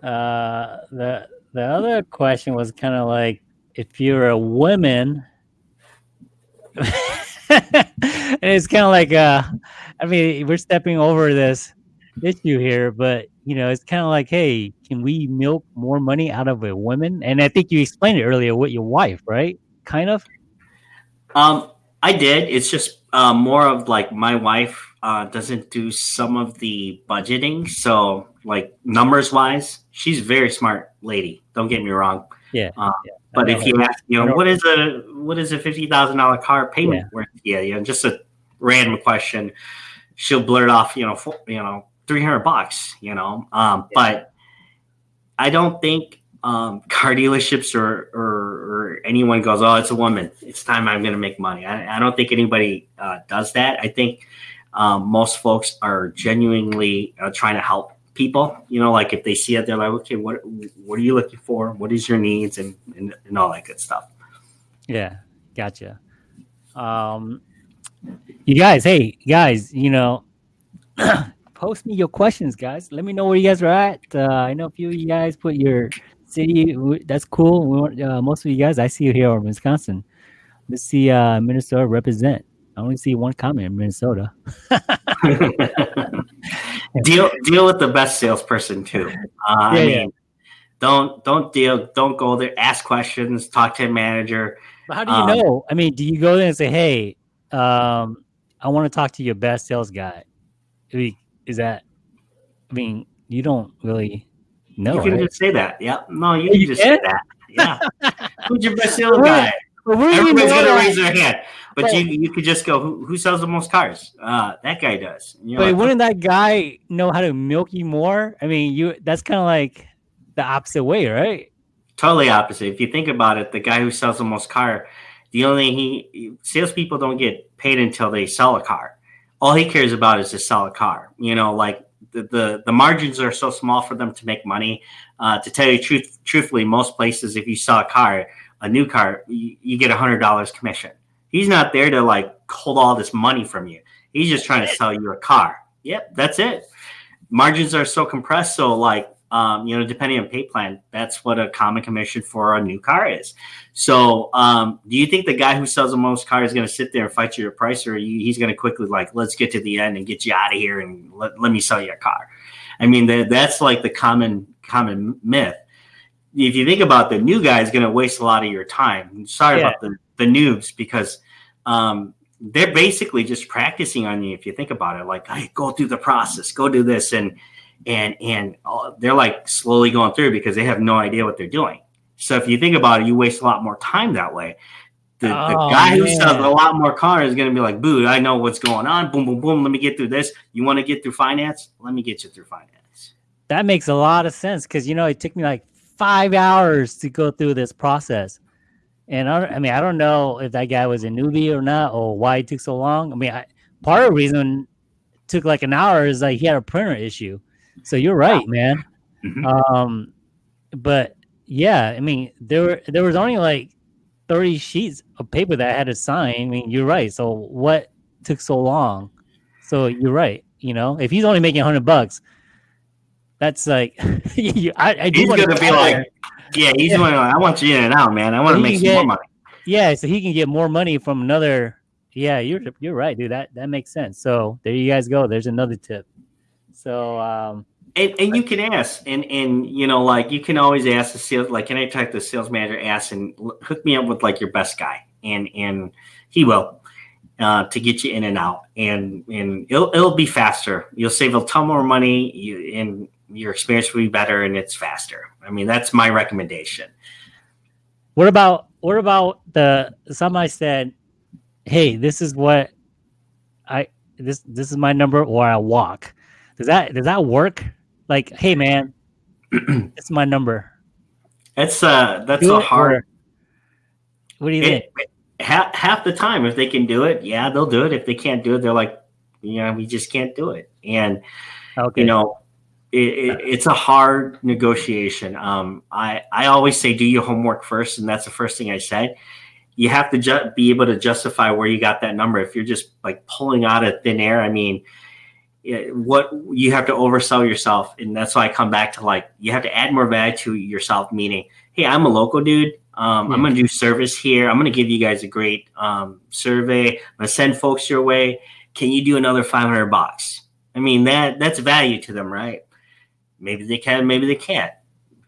Uh, the the other question was kind of like if you're a woman, and <laughs> it's kind of like uh, I mean, we're stepping over this issue here, but you know, it's kind of like, hey, can we milk more money out of a woman? And I think you explained it earlier with your wife, right? Kind of. Um, I did. It's just uh, more of like my wife uh, doesn't do some of the budgeting. So, like numbers wise, she's a very smart lady. Don't get me wrong. Yeah. Uh, yeah. But if you ask, you know, what is a what is a fifty thousand dollar car payment worth? Yeah, you know, just a random question. She'll blurt off, you know, four, you know, three hundred bucks. You know, um, but I don't think um, car dealerships or, or or anyone goes, oh, it's a woman. It's time I'm going to make money. I, I don't think anybody uh, does that. I think um, most folks are genuinely uh, trying to help people. You know, like if they see it, they're like, okay, what what are you looking for? What is your needs and and, and all that good stuff. Yeah, gotcha. Um, you guys, hey guys, you know, <clears throat> post me your questions, guys. Let me know where you guys are at. Uh, I know a few of you guys put your city. That's cool. We want, uh, most of you guys, I see you here in Wisconsin. Let's see uh, Minnesota represent. I only see one comment in Minnesota. <laughs> deal deal with the best salesperson too. Uh, I mean, yeah. don't don't deal. Don't go there. Ask questions. Talk to a manager. But how do you Um, know? I mean, do you go there and say, "Hey, um, I want to talk to your best sales guy"? I mean, is that? I mean, you don't really know. you can right? just say that. Yeah. No, you Oh, can you just can? say that. Yeah. <laughs> Who's your best sales guy? But where do you Everybody's gonna raise their hand, but But- you you could just go, who, who sells the most cars? Uh, that guy does. But like, wouldn't that guy know how to milk you more? I mean, you that's kind of like the opposite way, right? totally opposite. If you think about it, the guy who sells the most car, the only he salespeople don't get paid until they sell a car. All he cares about is to sell a car. You know, like the the, the margins are so small for them to make money. Uh, to tell you truth, truthfully, most places, if you sell a car, a new car, you, you get a hundred dollars commission. He's not there to like hold all this money from you. He's just trying to sell you a car. Yep, that's it. Margins are so compressed, so like um, you know, depending on pay plan, that's what a common commission for a new car is. So, um, do you think the guy who sells the most cars is going to sit there and fight you a price, or you, he's going to quickly like, let's get to the end and get you out of here and let, let me sell you a car? I mean, that, that's like the common common myth. If you think about the new guy is going to waste a lot of your time. Sorry Yeah. about the the noobs because um, they're basically just practicing on you. If you think about it, like, hey, go through the process, go do this, and and and uh, they're like slowly going through because they have no idea what they're doing. So if you think about it, you waste a lot more time that way. The, the Oh, guy who sells a lot more cars is going to be like, boo, I know what's going on. Boom, boom, boom. Let me get through this. You want to get through finance? Let me get you through finance. That makes a lot of sense because you know it took me like five hours to go through this process, and I, I mean I don't know if that guy was a newbie or not or why it took so long. I mean, I, part of the reason it took like an hour is like he had a printer issue. So you're right, man. Mhm. Um, but yeah, I mean there were there was only like thirty sheets of paper that I had to sign. I mean, you're right. So what took so long? So you're right. You know, if he's only making hundred bucks, that's like <laughs> you, I, I do He's going to be like, yeah, he's Yeah. going to, I want you in and out, man. I want to make can some more money. yeah, so he can get more money from another. Yeah, you're you're right, dude. That that makes sense. So there you guys go. There's another tip. So um, And, and you can ask, and and you know, like you can always ask the sales, like anytime the sales manager asks, and hook me up with like your best guy, and and he will uh, to get you in and out, and and it'll it'll be faster. You'll save a ton more money, you, and your experience will be better, and it's faster. I mean, that's my recommendation. What about what about the somebody said, "Hey, this is what I this this is my number, or I walk." Does that does that work? Like, hey, man, <clears throat> it's my number. That's uh, that's Do a hard. What do you think? Half, half the time, if they can do it, yeah, they'll do it. If they can't do it, they're like, you know, we just can't do it. And Okay, you know, it, it, it's a hard negotiation. Um, I I always say do your homework first, and that's the first thing I said. You have to ju- be able to justify where you got that number. If you're just like pulling out of thin air, I mean, it- what you have to oversell yourself, and that's why I come back to like you have to add more value to yourself. Meaning, hey, I'm a local dude. Um, I'm going to do service here. I'm going to give you guys a great um, survey. I'm going to send folks your way. Can you do another 500 bucks? I mean that that's value to them, right? Maybe they can, maybe they can't.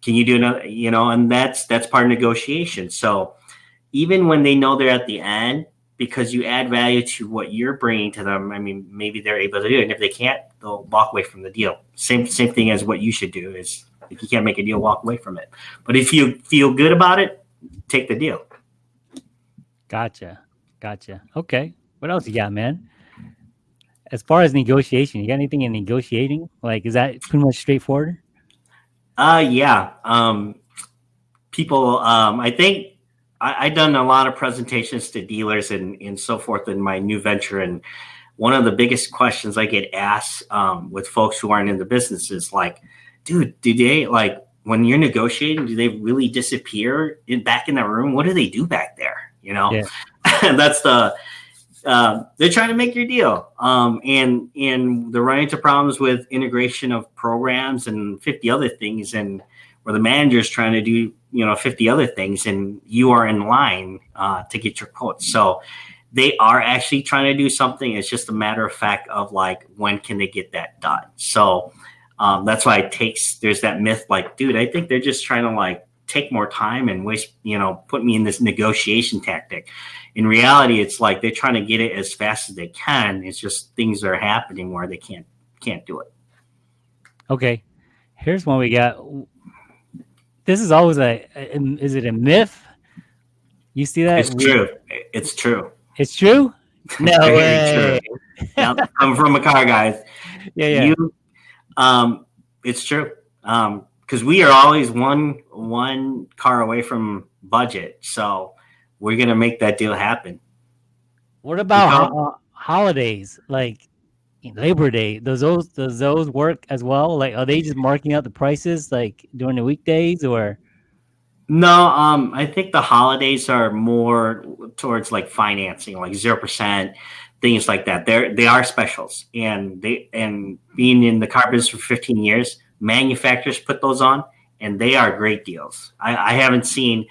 Can you do another? You know, and that's that's part of negotiation. So even when they know they're at the end, because you add value to what you're bringing to them, I mean, maybe they're able to do it. And if they can't, they'll walk away from the deal. Same same thing as what you should do is if you can't make a deal, walk away from it. But if you feel good about it, take the deal. Gotcha. Gotcha. Okay. What else you got, man? As far as negotiation, you got anything in negotiating? Like, is that pretty much straightforward? Uh yeah. Um people um I think I, I done a lot of presentations to dealers and and so forth in my new venture and one of the biggest questions I get asked um, with folks who aren't in the business is like, dude, do they like when you're negotiating, do they really disappear in back in the room? What do they do back there? You know, Yeah. <laughs> that's the um, they're trying to make your deal, um, and and they're running into problems with integration of programs and fifty other things, and where the manager's trying to do you know fifty other things, and you are in line uh, to get your quotes. So they are actually trying to do something. It's just a matter of fact of like when can they get that done. So um, that's why it takes. There's that myth, like, dude, I think they're just trying to like take more time and waste, you know, put me in this negotiation tactic. In reality, it's like they're trying to get it as fast as they can. It's just things are happening where they can't can't do it. Okay. Here's one we got. This is always a, is it a myth? You see that? It's true. It's true. It's true? No Very way. Now, I'm from a car, guys. <laughs> Yeah, yeah. You, um, it's true. Um, because we are always one one car away from budget, so we're gonna make that deal happen. what about ho- uh, holidays? Like Labor Day, does those does those work as well? Like, are they just marking out the prices like during the weekdays or? No, um, I think the holidays are more towards like financing, like zero percent, things like that. They're they are specials, and they and being in the car business for fifteen years, manufacturers put those on, and they are great deals. I, I haven't seen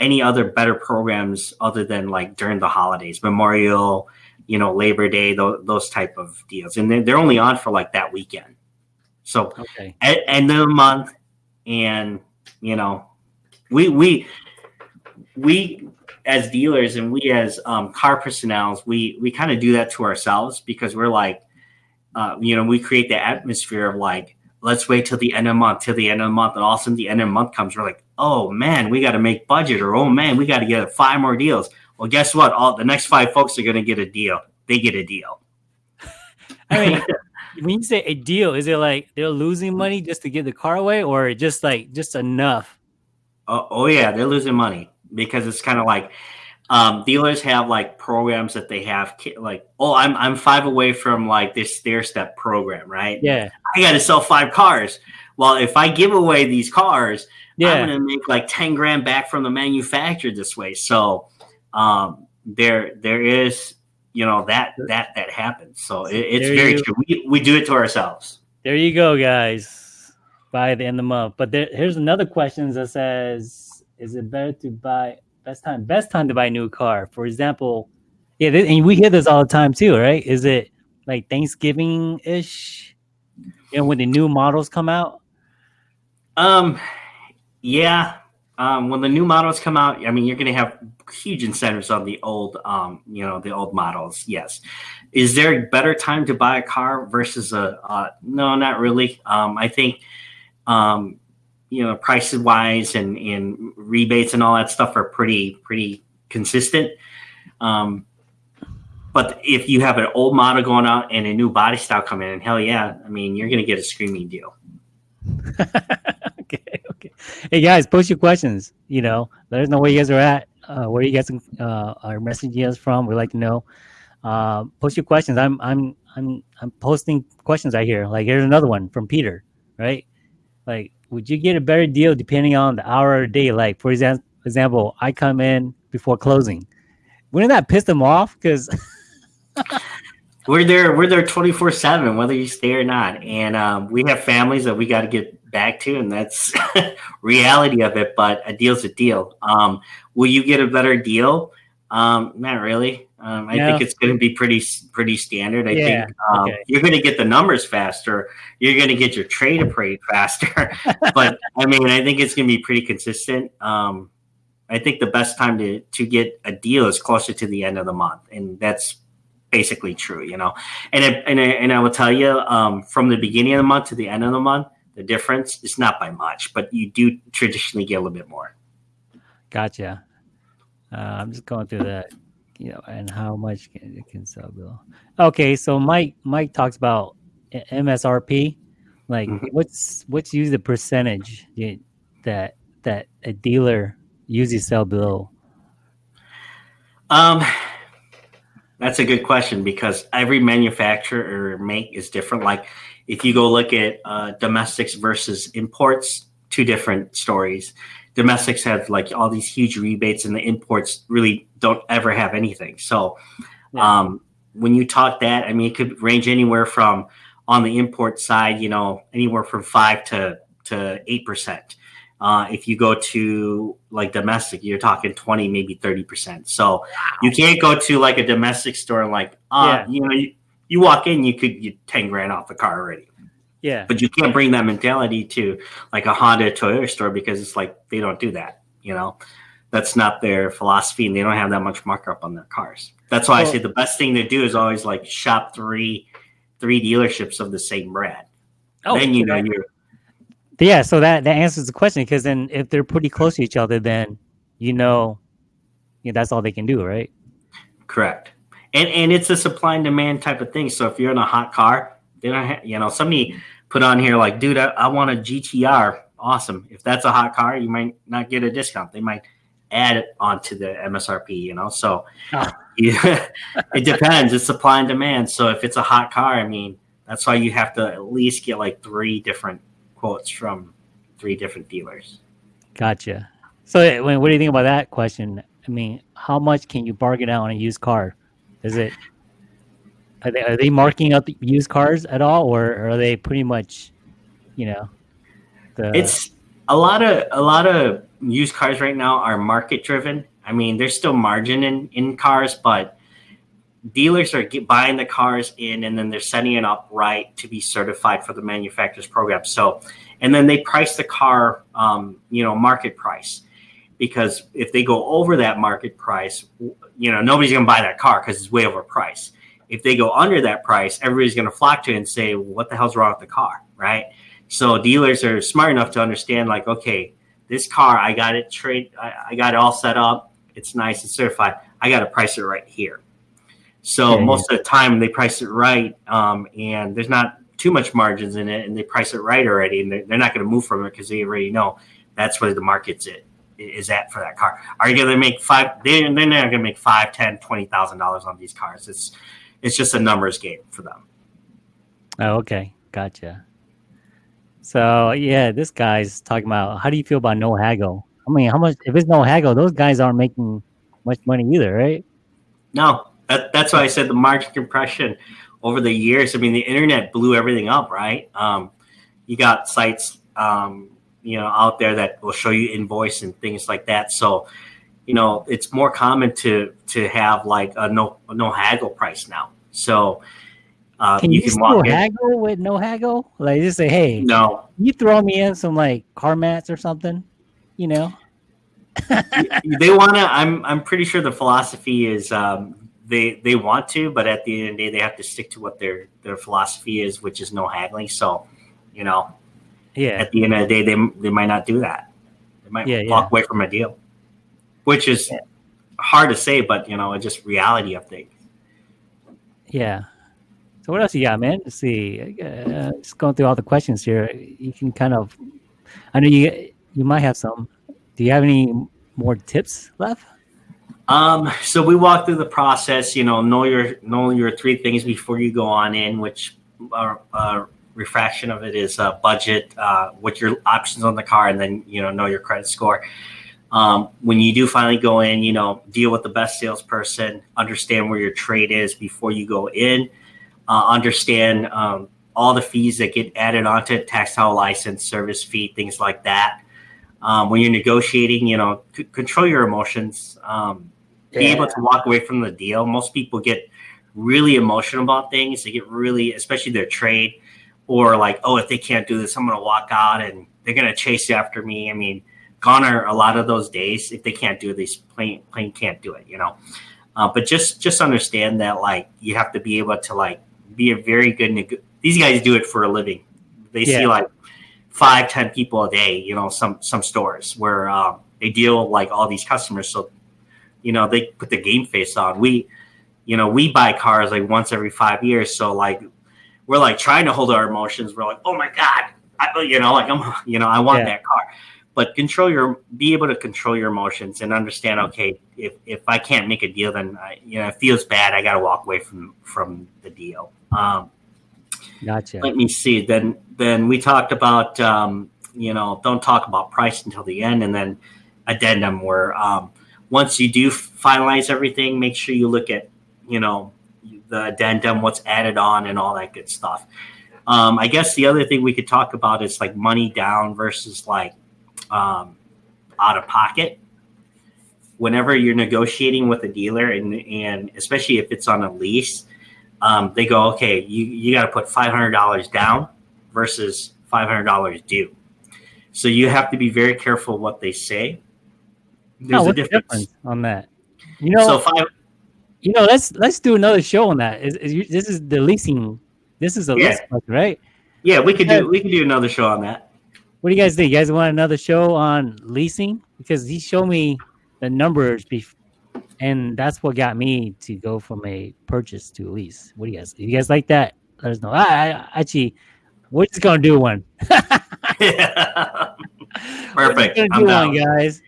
any other better programs other than like during the holidays, Memorial, you know, Labor Day, those, those type of deals, and they're, they're only on for like that weekend. So Okay. at end of the month, and you know, we we we as dealers and we as um, car personnel, we we kind of do that to ourselves because we're like, uh, you know, we create the atmosphere of like, let's wait till the end of the month, till the end of the month, and all of a sudden the end of the month comes, we're like, oh man, we got to make budget, or oh man, we got to get five more deals. Well, guess what? All the next five folks are going to get a deal. They get a deal. <laughs> I mean, <laughs> when you say a deal, is it like they're losing money just to give the car away, or just like just enough? Oh, oh yeah, they're losing money because it's kind of like um, dealers have like programs that they have like oh I'm I'm five away from like this stair step program right? Yeah. I got to sell five cars. Well if I give away these cars yeah. I'm gonna make like ten grand back from the manufacturer this way. So um, there there is you know that that that happens. So it, it's there very you, true. We, we do it to ourselves. There you go guys by the end of the month. But there, here's another question that says is it better to buy best time best time to buy a new car. For example yeah and we hear this all the time too right? Is it like thanksgiving ish you know when the new models come out? Um yeah um when the new models come out i mean you're gonna have huge incentives on the old um you know the old models yes. Is there a better time to buy a car versus a uh, no not really. Um i think um you know prices wise and and rebates and all that stuff are pretty pretty consistent. Um but if you have an old model going out and a new body style coming in hell yeah i mean you're gonna get a screaming deal. <laughs> Okay okay. Hey guys post your questions you know let us know where you guys are at uh, where you guys uh, are messaging us from we'd like to know. Uh, post your questions i'm i'm i'm i'm posting questions right here like here's another one from peter right? Like would you get a better deal depending on the hour of the day? Like, for example, example, I come in before closing. Wouldn't that piss them off? Because <laughs> we're there, we're there twenty four seven, whether you stay or not, and um, we have families that we got to get back to, and that's <laughs> reality of it. But a deal's a deal. Um, will you get a better deal? Um, not really. Um, I think it's going to be pretty pretty standard. I yeah, think um, okay. you're going to get the numbers faster. You're going to get your trade appraised faster. <laughs> but I mean, I think it's going to be pretty consistent. Um, I think the best time to to get a deal is closer to the end of the month, and that's basically true. You know, and it, and I, and I will tell you um, from the beginning of the month to the end of the month, the difference is not by much, but you do traditionally get a little bit more. Gotcha. Uh, I'm just going through that you know, and how much can, it can sell below. Okay, so Mike Mike talks about MSRP. Like, mm-hmm. what's what's usually the percentage that that a dealer usually sell below? Um, that's a good question because every manufacturer or make is different. Like, if you go look at uh, domestics versus imports, two different stories domestics have like all these huge rebates and the imports really don't ever have anything. So um, when you talk that, I mean, it could range anywhere from on the import side, you know, anywhere from five to to eight percent. Uh, if you go to like domestic, you're talking 20, maybe 30%. So you can't go to like a domestic store and like, uh, yeah. you know, you, you walk in, you could get 10 grand off the car already. Yeah. But you can't bring that mentality to like a Honda Toyota store because it's like they don't do that, you know. That's not their philosophy and they don't have that much markup on their cars. That's why well, I say the best thing to do is always like shop three three dealerships of the same brand. Oh, then you know you're yeah, so that that answers the question because then if they're pretty close to each other, then you know, yeah, that's all they can do, right? Correct. And and it's a supply and demand type of thing. So if you're in a hot car, they don't you know, somebody put on here like, dude, I, I want a GTR. Awesome. If that's a hot car, you might not get a discount. They might add it onto the MSRP, you know. So oh. <laughs> yeah, it depends. It's supply and demand. So if it's a hot car, I mean, that's why you have to at least get like three different quotes from three different dealers. Gotcha. So eh, what do you think about that question? I mean, how much can you bargain out on a used car? Is it are they are they marking up used cars at all, or are they pretty much, you know, the... It's a lot of a lot of used cars right now are market driven. I mean, there's still margin in in cars, but dealers are get, buying the cars in and then they're setting it up right to be certified for the manufacturer's program. So, and then they price the car, um, you know, market price because if they go over that market price, you know, nobody's going to buy that car because it's way overpriced. If they go under that price, everybody's going to flock to it and say, well, "What the hell's wrong with the car?" Right? So dealers are smart enough to understand, like, okay, this car, I got it trade, I, I got it all set up. It's nice and certified. I got to price it right here. So yeah, most yeah. of the time they price it right, um, and there's not too much margins in it, and they price it right already, and they're, they're not going to move from it because they already know that's where the market's at is at for that car. Are you going to make five? They, they're not going to make five, ten, twenty thousand dollars on these cars. It's it's just a numbers game for them. Oh, okay, gotcha. So yeah, this guy's talking about how do you feel about no haggle? I mean, how much if it's no haggle, those guys aren't making much money either, right? No, that, that's why I said the margin compression over the years. I mean, the internet blew everything up, right? Um, you got sites um, you know out there that will show you invoice and things like that. So you know it's more common to to have like a no no haggle price now. So uh, can you, you can still haggle with no haggle? Like just say, hey, no, you throw me in some like car mats or something, you know. they want to. I'm I'm pretty sure the philosophy is um, they they want to, but at the end of the day, they have to stick to what their their philosophy is, which is no haggling. So, you know, yeah. At the end of the day, they they might not do that. They might yeah, walk yeah. away from a deal, which is yeah. hard to say, but you know, it's just reality of things. Yeah. So what else you got, man? Let's see. Uh, just going through all the questions here. You can kind of, I know you you might have some. Do you have any more tips left? Um, so we walk through the process. You know, know your know your three things before you go on in, which are, are refraction of it is uh, budget, uh, what your options on the car, and then you know know your credit score. Um, when you do finally go in, you know deal with the best salesperson, understand where your trade is before you go in, uh, understand um, all the fees that get added onto it, tax title license, service fee, things like that. Um, when you're negotiating, you know, c- control your emotions. Um, yeah. Be able to walk away from the deal. Most people get really emotional about things. They get really, especially their trade or like, oh, if they can't do this, I'm going to walk out and they're going to chase after me. I mean, gone are a lot of those days. If they can't do it, they plain plain can't do it, you know. Uh, but just just understand that like you have to be able to like be a very good. Neg- These guys do it for a living. They yeah. see like five, ten people a day. You know, some some stores where um, they deal like all these customers. So you know they put the game face on. We you know we buy cars like once every five years. So like we're like trying to hold our emotions. We're like, oh my god, I, you know, like I'm, <laughs> you know, I want yeah. that car. But control your, be able to control your emotions and understand. Okay, if if I can't make a deal, then I, you know it feels bad. I got to walk away from from the deal. Um, gotcha. Let me see. Then then we talked about um, you know don't talk about price until the end, and then addendum where um, once you do finalize everything, make sure you look at you know the addendum, what's added on, and all that good stuff. Um, I guess the other thing we could talk about is like money down versus like um, out of pocket. Whenever you're negotiating with a dealer, and and especially if it's on a lease, um, they go, okay, you you got to put five hundred dollars down versus five hundred dollars due. So you have to be very careful what they say. There's a difference. difference on that. You know, so five you know, let's let's do another show on that. Is, is this is the leasing? This is a yeah. lease, right? Yeah, we could do we could do another show on that. What do you guys think? You guys want another show on leasing? Because he showed me the numbers, bef- and that's what got me to go from a purchase to a lease. What do you guys? You guys like that? Let us know. I, I actually, we're just gonna do one. <laughs> <laughs> Perfect. I'm down. One, guys.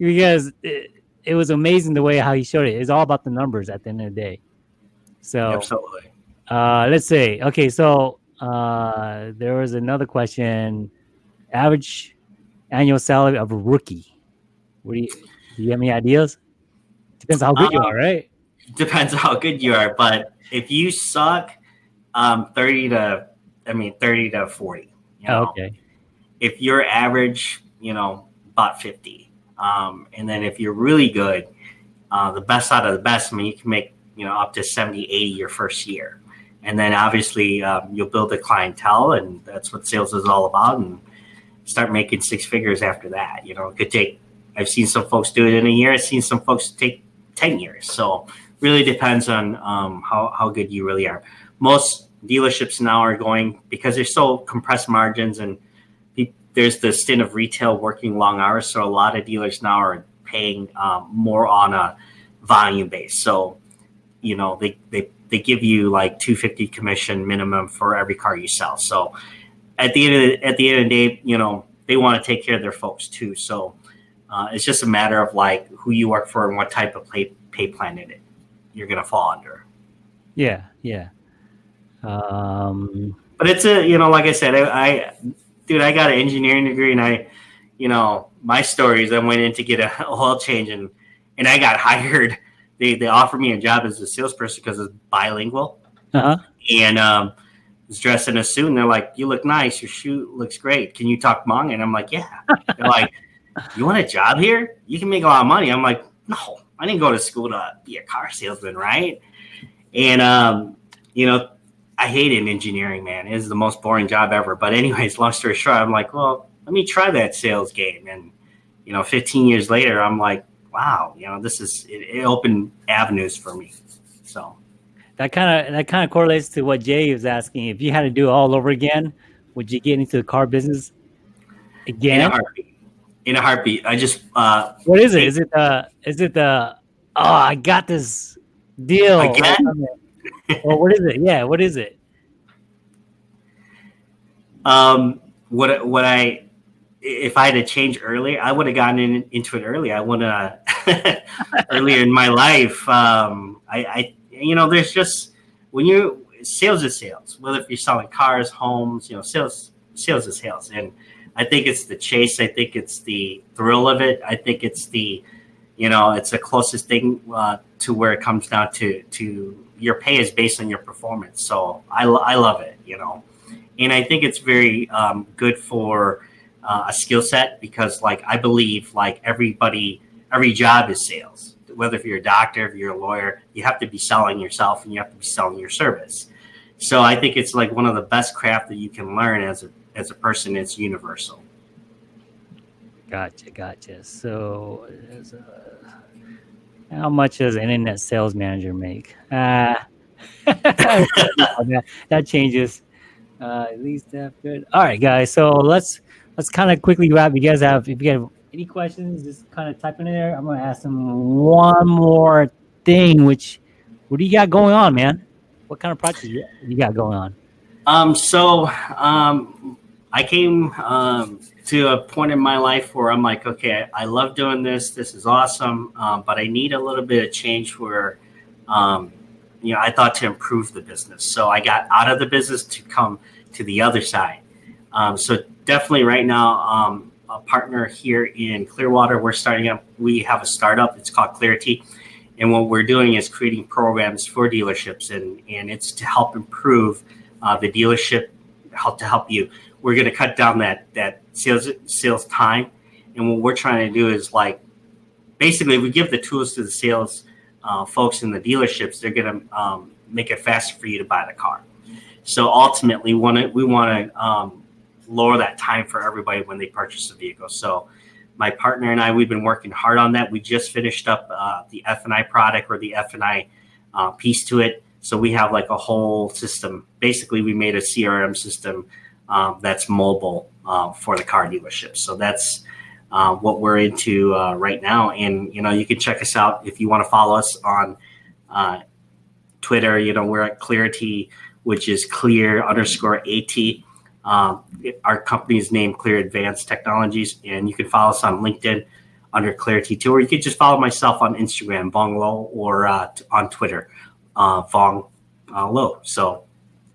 Guys. It, it was amazing the way how he showed it. It's all about the numbers at the end of the day. So absolutely. Uh, let's see. okay. So uh, there was another question. Average annual salary of a rookie. What do you do? You have any ideas? Depends how good you are, right? Depends how good you are, but if you suck, um, thirty to I mean thirty to forty. You know? okay. If you're average, you know, about fifty. Um, and then if you're really good, uh, the best out of the best, I mean, you can make you know up to 70 80 your first year and then obviously um, you'll build a clientele and that's what sales is all about and start making six figures after that you know it could take i've seen some folks do it in a year i've seen some folks take 10 years. So really depends on um, how, how good you really are. Most dealerships now are going because they're so compressed margins and there's the stint of retail working long hours so a lot of dealers now are paying um, more on a volume base. So you know they, they they give you like 250 commission minimum for every car you sell. So at the end of the, at the end of the day, you know, they want to take care of their folks too. So uh, it's just a matter of like who you work for and what type of pay, pay plan it you're going to fall under. Yeah. Yeah. Um, but it's a, you know, like I said, I, I dude, I got an engineering degree and I, you know, my stories, I went in to get a <laughs> oil change and, and I got <laughs> hired they they offered me a job as a salesperson because it's bilingual. Uh-huh. And um, was dressed in a suit, and they're like, "You look nice. Your shoe looks great. Can you talk Hmong?" And I'm like, "Yeah." they're like, "You want a job here? You can make a lot of money." I'm like, "No, I didn't go to school to be a car salesman, right?" And um, you know, I hated engineering, man. It is the most boring job ever. But anyways, long story short, I'm like, well, let me try that sales game. And you know, 15 years later, I'm like, wow, you know, this is it, it opened avenues for me. So that kind of that kind of correlates to what Jay was asking. If you had to do it all over again, would you get into the car business again? In a heartbeat. In a heartbeat. I just uh what is it? Is it the is it the oh I got this deal again? <laughs> or what is it? Yeah, what is it? Um what what I if I had to change earlier, I would have gotten in, into it earlier. I want to <laughs> earlier in my life. Um, I, I, you know, there's just when you sales is sales. Whether if you're selling cars, homes, you know, sales sales is sales, and I think it's the chase. I think it's the thrill of it. I think it's the, you know, it's the closest thing uh, to where it comes down to to your pay is based on your performance. So I, I love it, you know, and I think it's very um, good for uh, a skill set because like I believe like everybody every job is sales. Whether if you're a doctor, if you're a lawyer, you have to be selling yourself and you have to be selling your service. So I think it's like one of the best craft that you can learn as a as a person. It's universal. Gotcha, gotcha. So, a, how much does an internet sales manager make? Uh, <laughs> that, that changes. Uh, at least that good. All right, guys. So let's let's kind of quickly wrap. You guys have, if you have any questions, just kind of type in there. I'm to ask them one more thing, which, what do you got going on, man? What kind of projects you got going on? Um, so, um, I came um, to a point in my life where I'm like, okay, I, I love doing this. This is awesome, um, but I need a little bit of change where, um, you know, I thought to improve the business. So I got out of the business to come to the other side. Um, so definitely right now, um, a partner here in Clearwater, we're starting up. We have a startup. It's called Clarity. And what we're doing is creating programs for dealerships, and, and it's to help improve uh, the dealership, help to help you. We're going to cut down that that sales sales time, and what we're trying to do is like basically we give the tools to the sales uh, folks in the dealerships. They're going to um, make it faster for you to buy the car. So ultimately, to we want to um, lower that time for everybody when they purchase a vehicle. So my partner and I, we've been working hard on that. We just finished up uh, the F&I product or the F&I uh, piece to it. So we have like a whole system. Basically, we made a CRM system um, that's mobile uh, for the car dealership. So that's uh, what we're into uh, right now. And, you know, you can check us out if you want to follow us on uh, Twitter. You know, we're at Clarity, which is clear underscore AT. Um, our company is named Clear Advanced Technologies, and you can follow us on LinkedIn under Clarity Two, or you could just follow myself on Instagram, Vong Lo, or uh, on Twitter, uh, Vong uh, Lo. So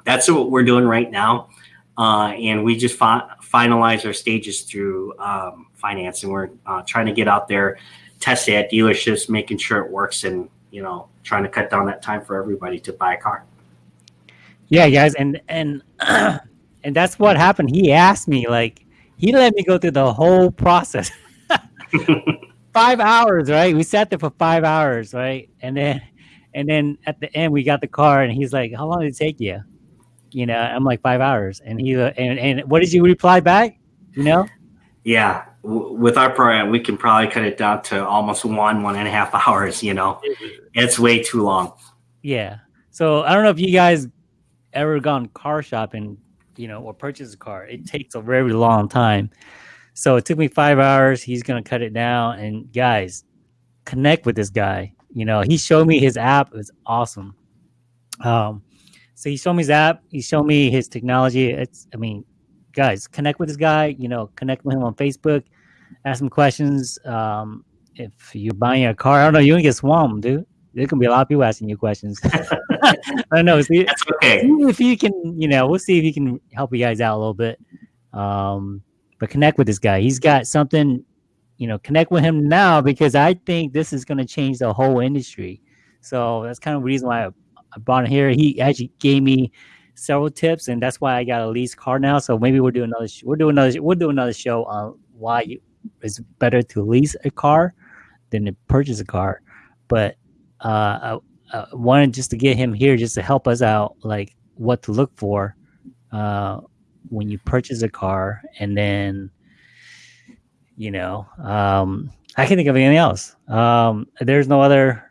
that's what we're doing right now, uh, and we just fi- finalize our stages through um, finance, and we're uh, trying to get out there, test it at dealerships, making sure it works, and you know, trying to cut down that time for everybody to buy a car. Yeah, guys, and and. <clears throat> and that's what happened. He asked me, like, he let me go through the whole process. <laughs> five hours, right? We sat there for five hours, right? And then, And then at the end, we got the car, and he's like, "How long did it take you?" You know, I'm like five hours, and he and and what did you reply back? You know, Yeah, w- with our program, we can probably cut it down to almost one, one and a half <laughs> hours. You know, it's way too long. yeah. So I don't know if you guys ever gone car shopping, you know, or purchase a car. It takes a very long time. So it took me five hours. He's gonna cut it down, and guys, connect with this guy. You know, he showed me his app. It's awesome. Um, so he showed me his app. He showed me his technology. It's, I mean, guys, connect with this guy. You know, connect with him on Facebook. Ask him questions. Um, if you're buying a car, I don't know, you're gonna get swamped, dude. There's gonna be a lot of people asking you questions. <laughs> <laughs> I don't know. See, That's okay. see if you can, you know, we'll see if he can help you guys out a little bit. Um, but connect with this guy. He's got something, you know, connect with him now because I think this is going to change the whole industry. So that's kind of the reason why I, I brought him here. He actually gave me several tips, and that's why I got a lease car now. So maybe we'll do another. Sh- we'll do another. We'll do another show on why you, it's better to lease a car than to purchase a car. But uh, I, I wanted just to get him here just to help us out, like what to look for uh, when you purchase a car, and then you know, um, I can't think of anything else. Um, there's no other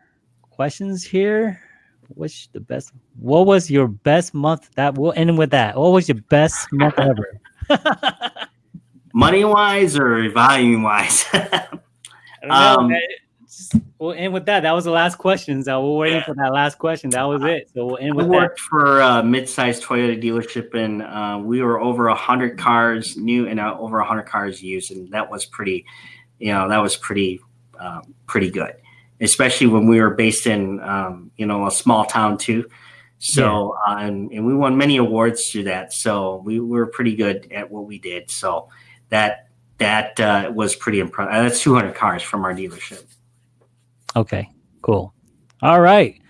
questions here. What's the best? What was your best month? That we'll end with that. What was your best month ever? <laughs> Money wise or volume wise? <laughs> I don't know, Um, man. Just- We'll end with that. That was the last question. So we're waiting for that last question. That was it. So we'll end I with that. worked for a mid-sized Toyota dealership, and uh, we were over a hundred cars new and uh, over a hundred cars used, and that was pretty, you know, that was pretty, um, pretty good, especially when we were based in, um, you know, a small town too. So, uh, and, and we won many awards through that. So we were pretty good at what we did. So that that uh, was pretty impressive. That's 200 cars from our dealership. Okay, cool. All right.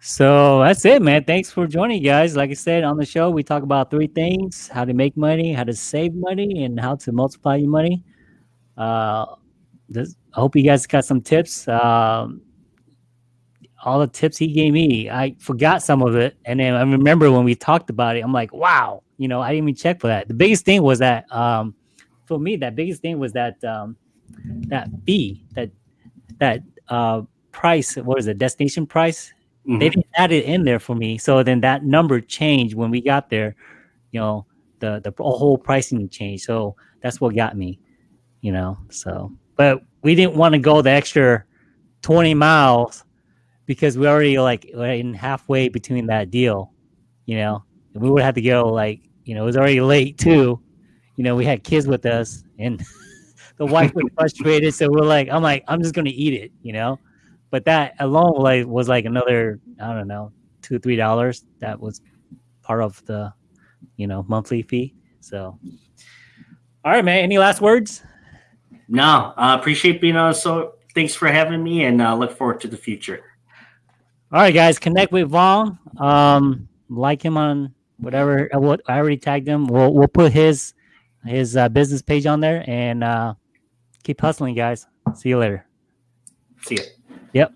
So that's it, man. Thanks for joining, guys. Like I said on the show, we talk about three things how to make money, how to save money, and how to multiply your money. Uh, this, I hope you guys got some tips. Um, all the tips he gave me, I forgot some of it. And then I remember when we talked about it, I'm like, wow, you know, I didn't even check for that. The biggest thing was that, um, for me, that biggest thing was that, um, that fee, that, that, uh, price, what is it, destination price? Mhm. They didn't add it in there for me. So then that number changed when we got there, you know, the, the whole pricing changed. So that's what got me, you know, so, but we didn't want to go the extra 20 miles because we already like were in halfway between that deal, you know, and we would have to go like, you know, it was already late too. You know, we had kids with us and <laughs> the wife was frustrated. So we're like, I'm like, I'm just going to eat it, you know, but that alone like was like another, I don't know, two, three dollars. That was part of the, you know, monthly fee. So, all right, man, any last words? No, uh, appreciate being on. So thanks for having me, and uh, look forward to the future. All right, guys, connect with Vaughn. Um, like him on whatever. What I already tagged him. We'll we'll put his his uh, business page on there and uh, keep hustling, guys. See you later. See ya. Yep.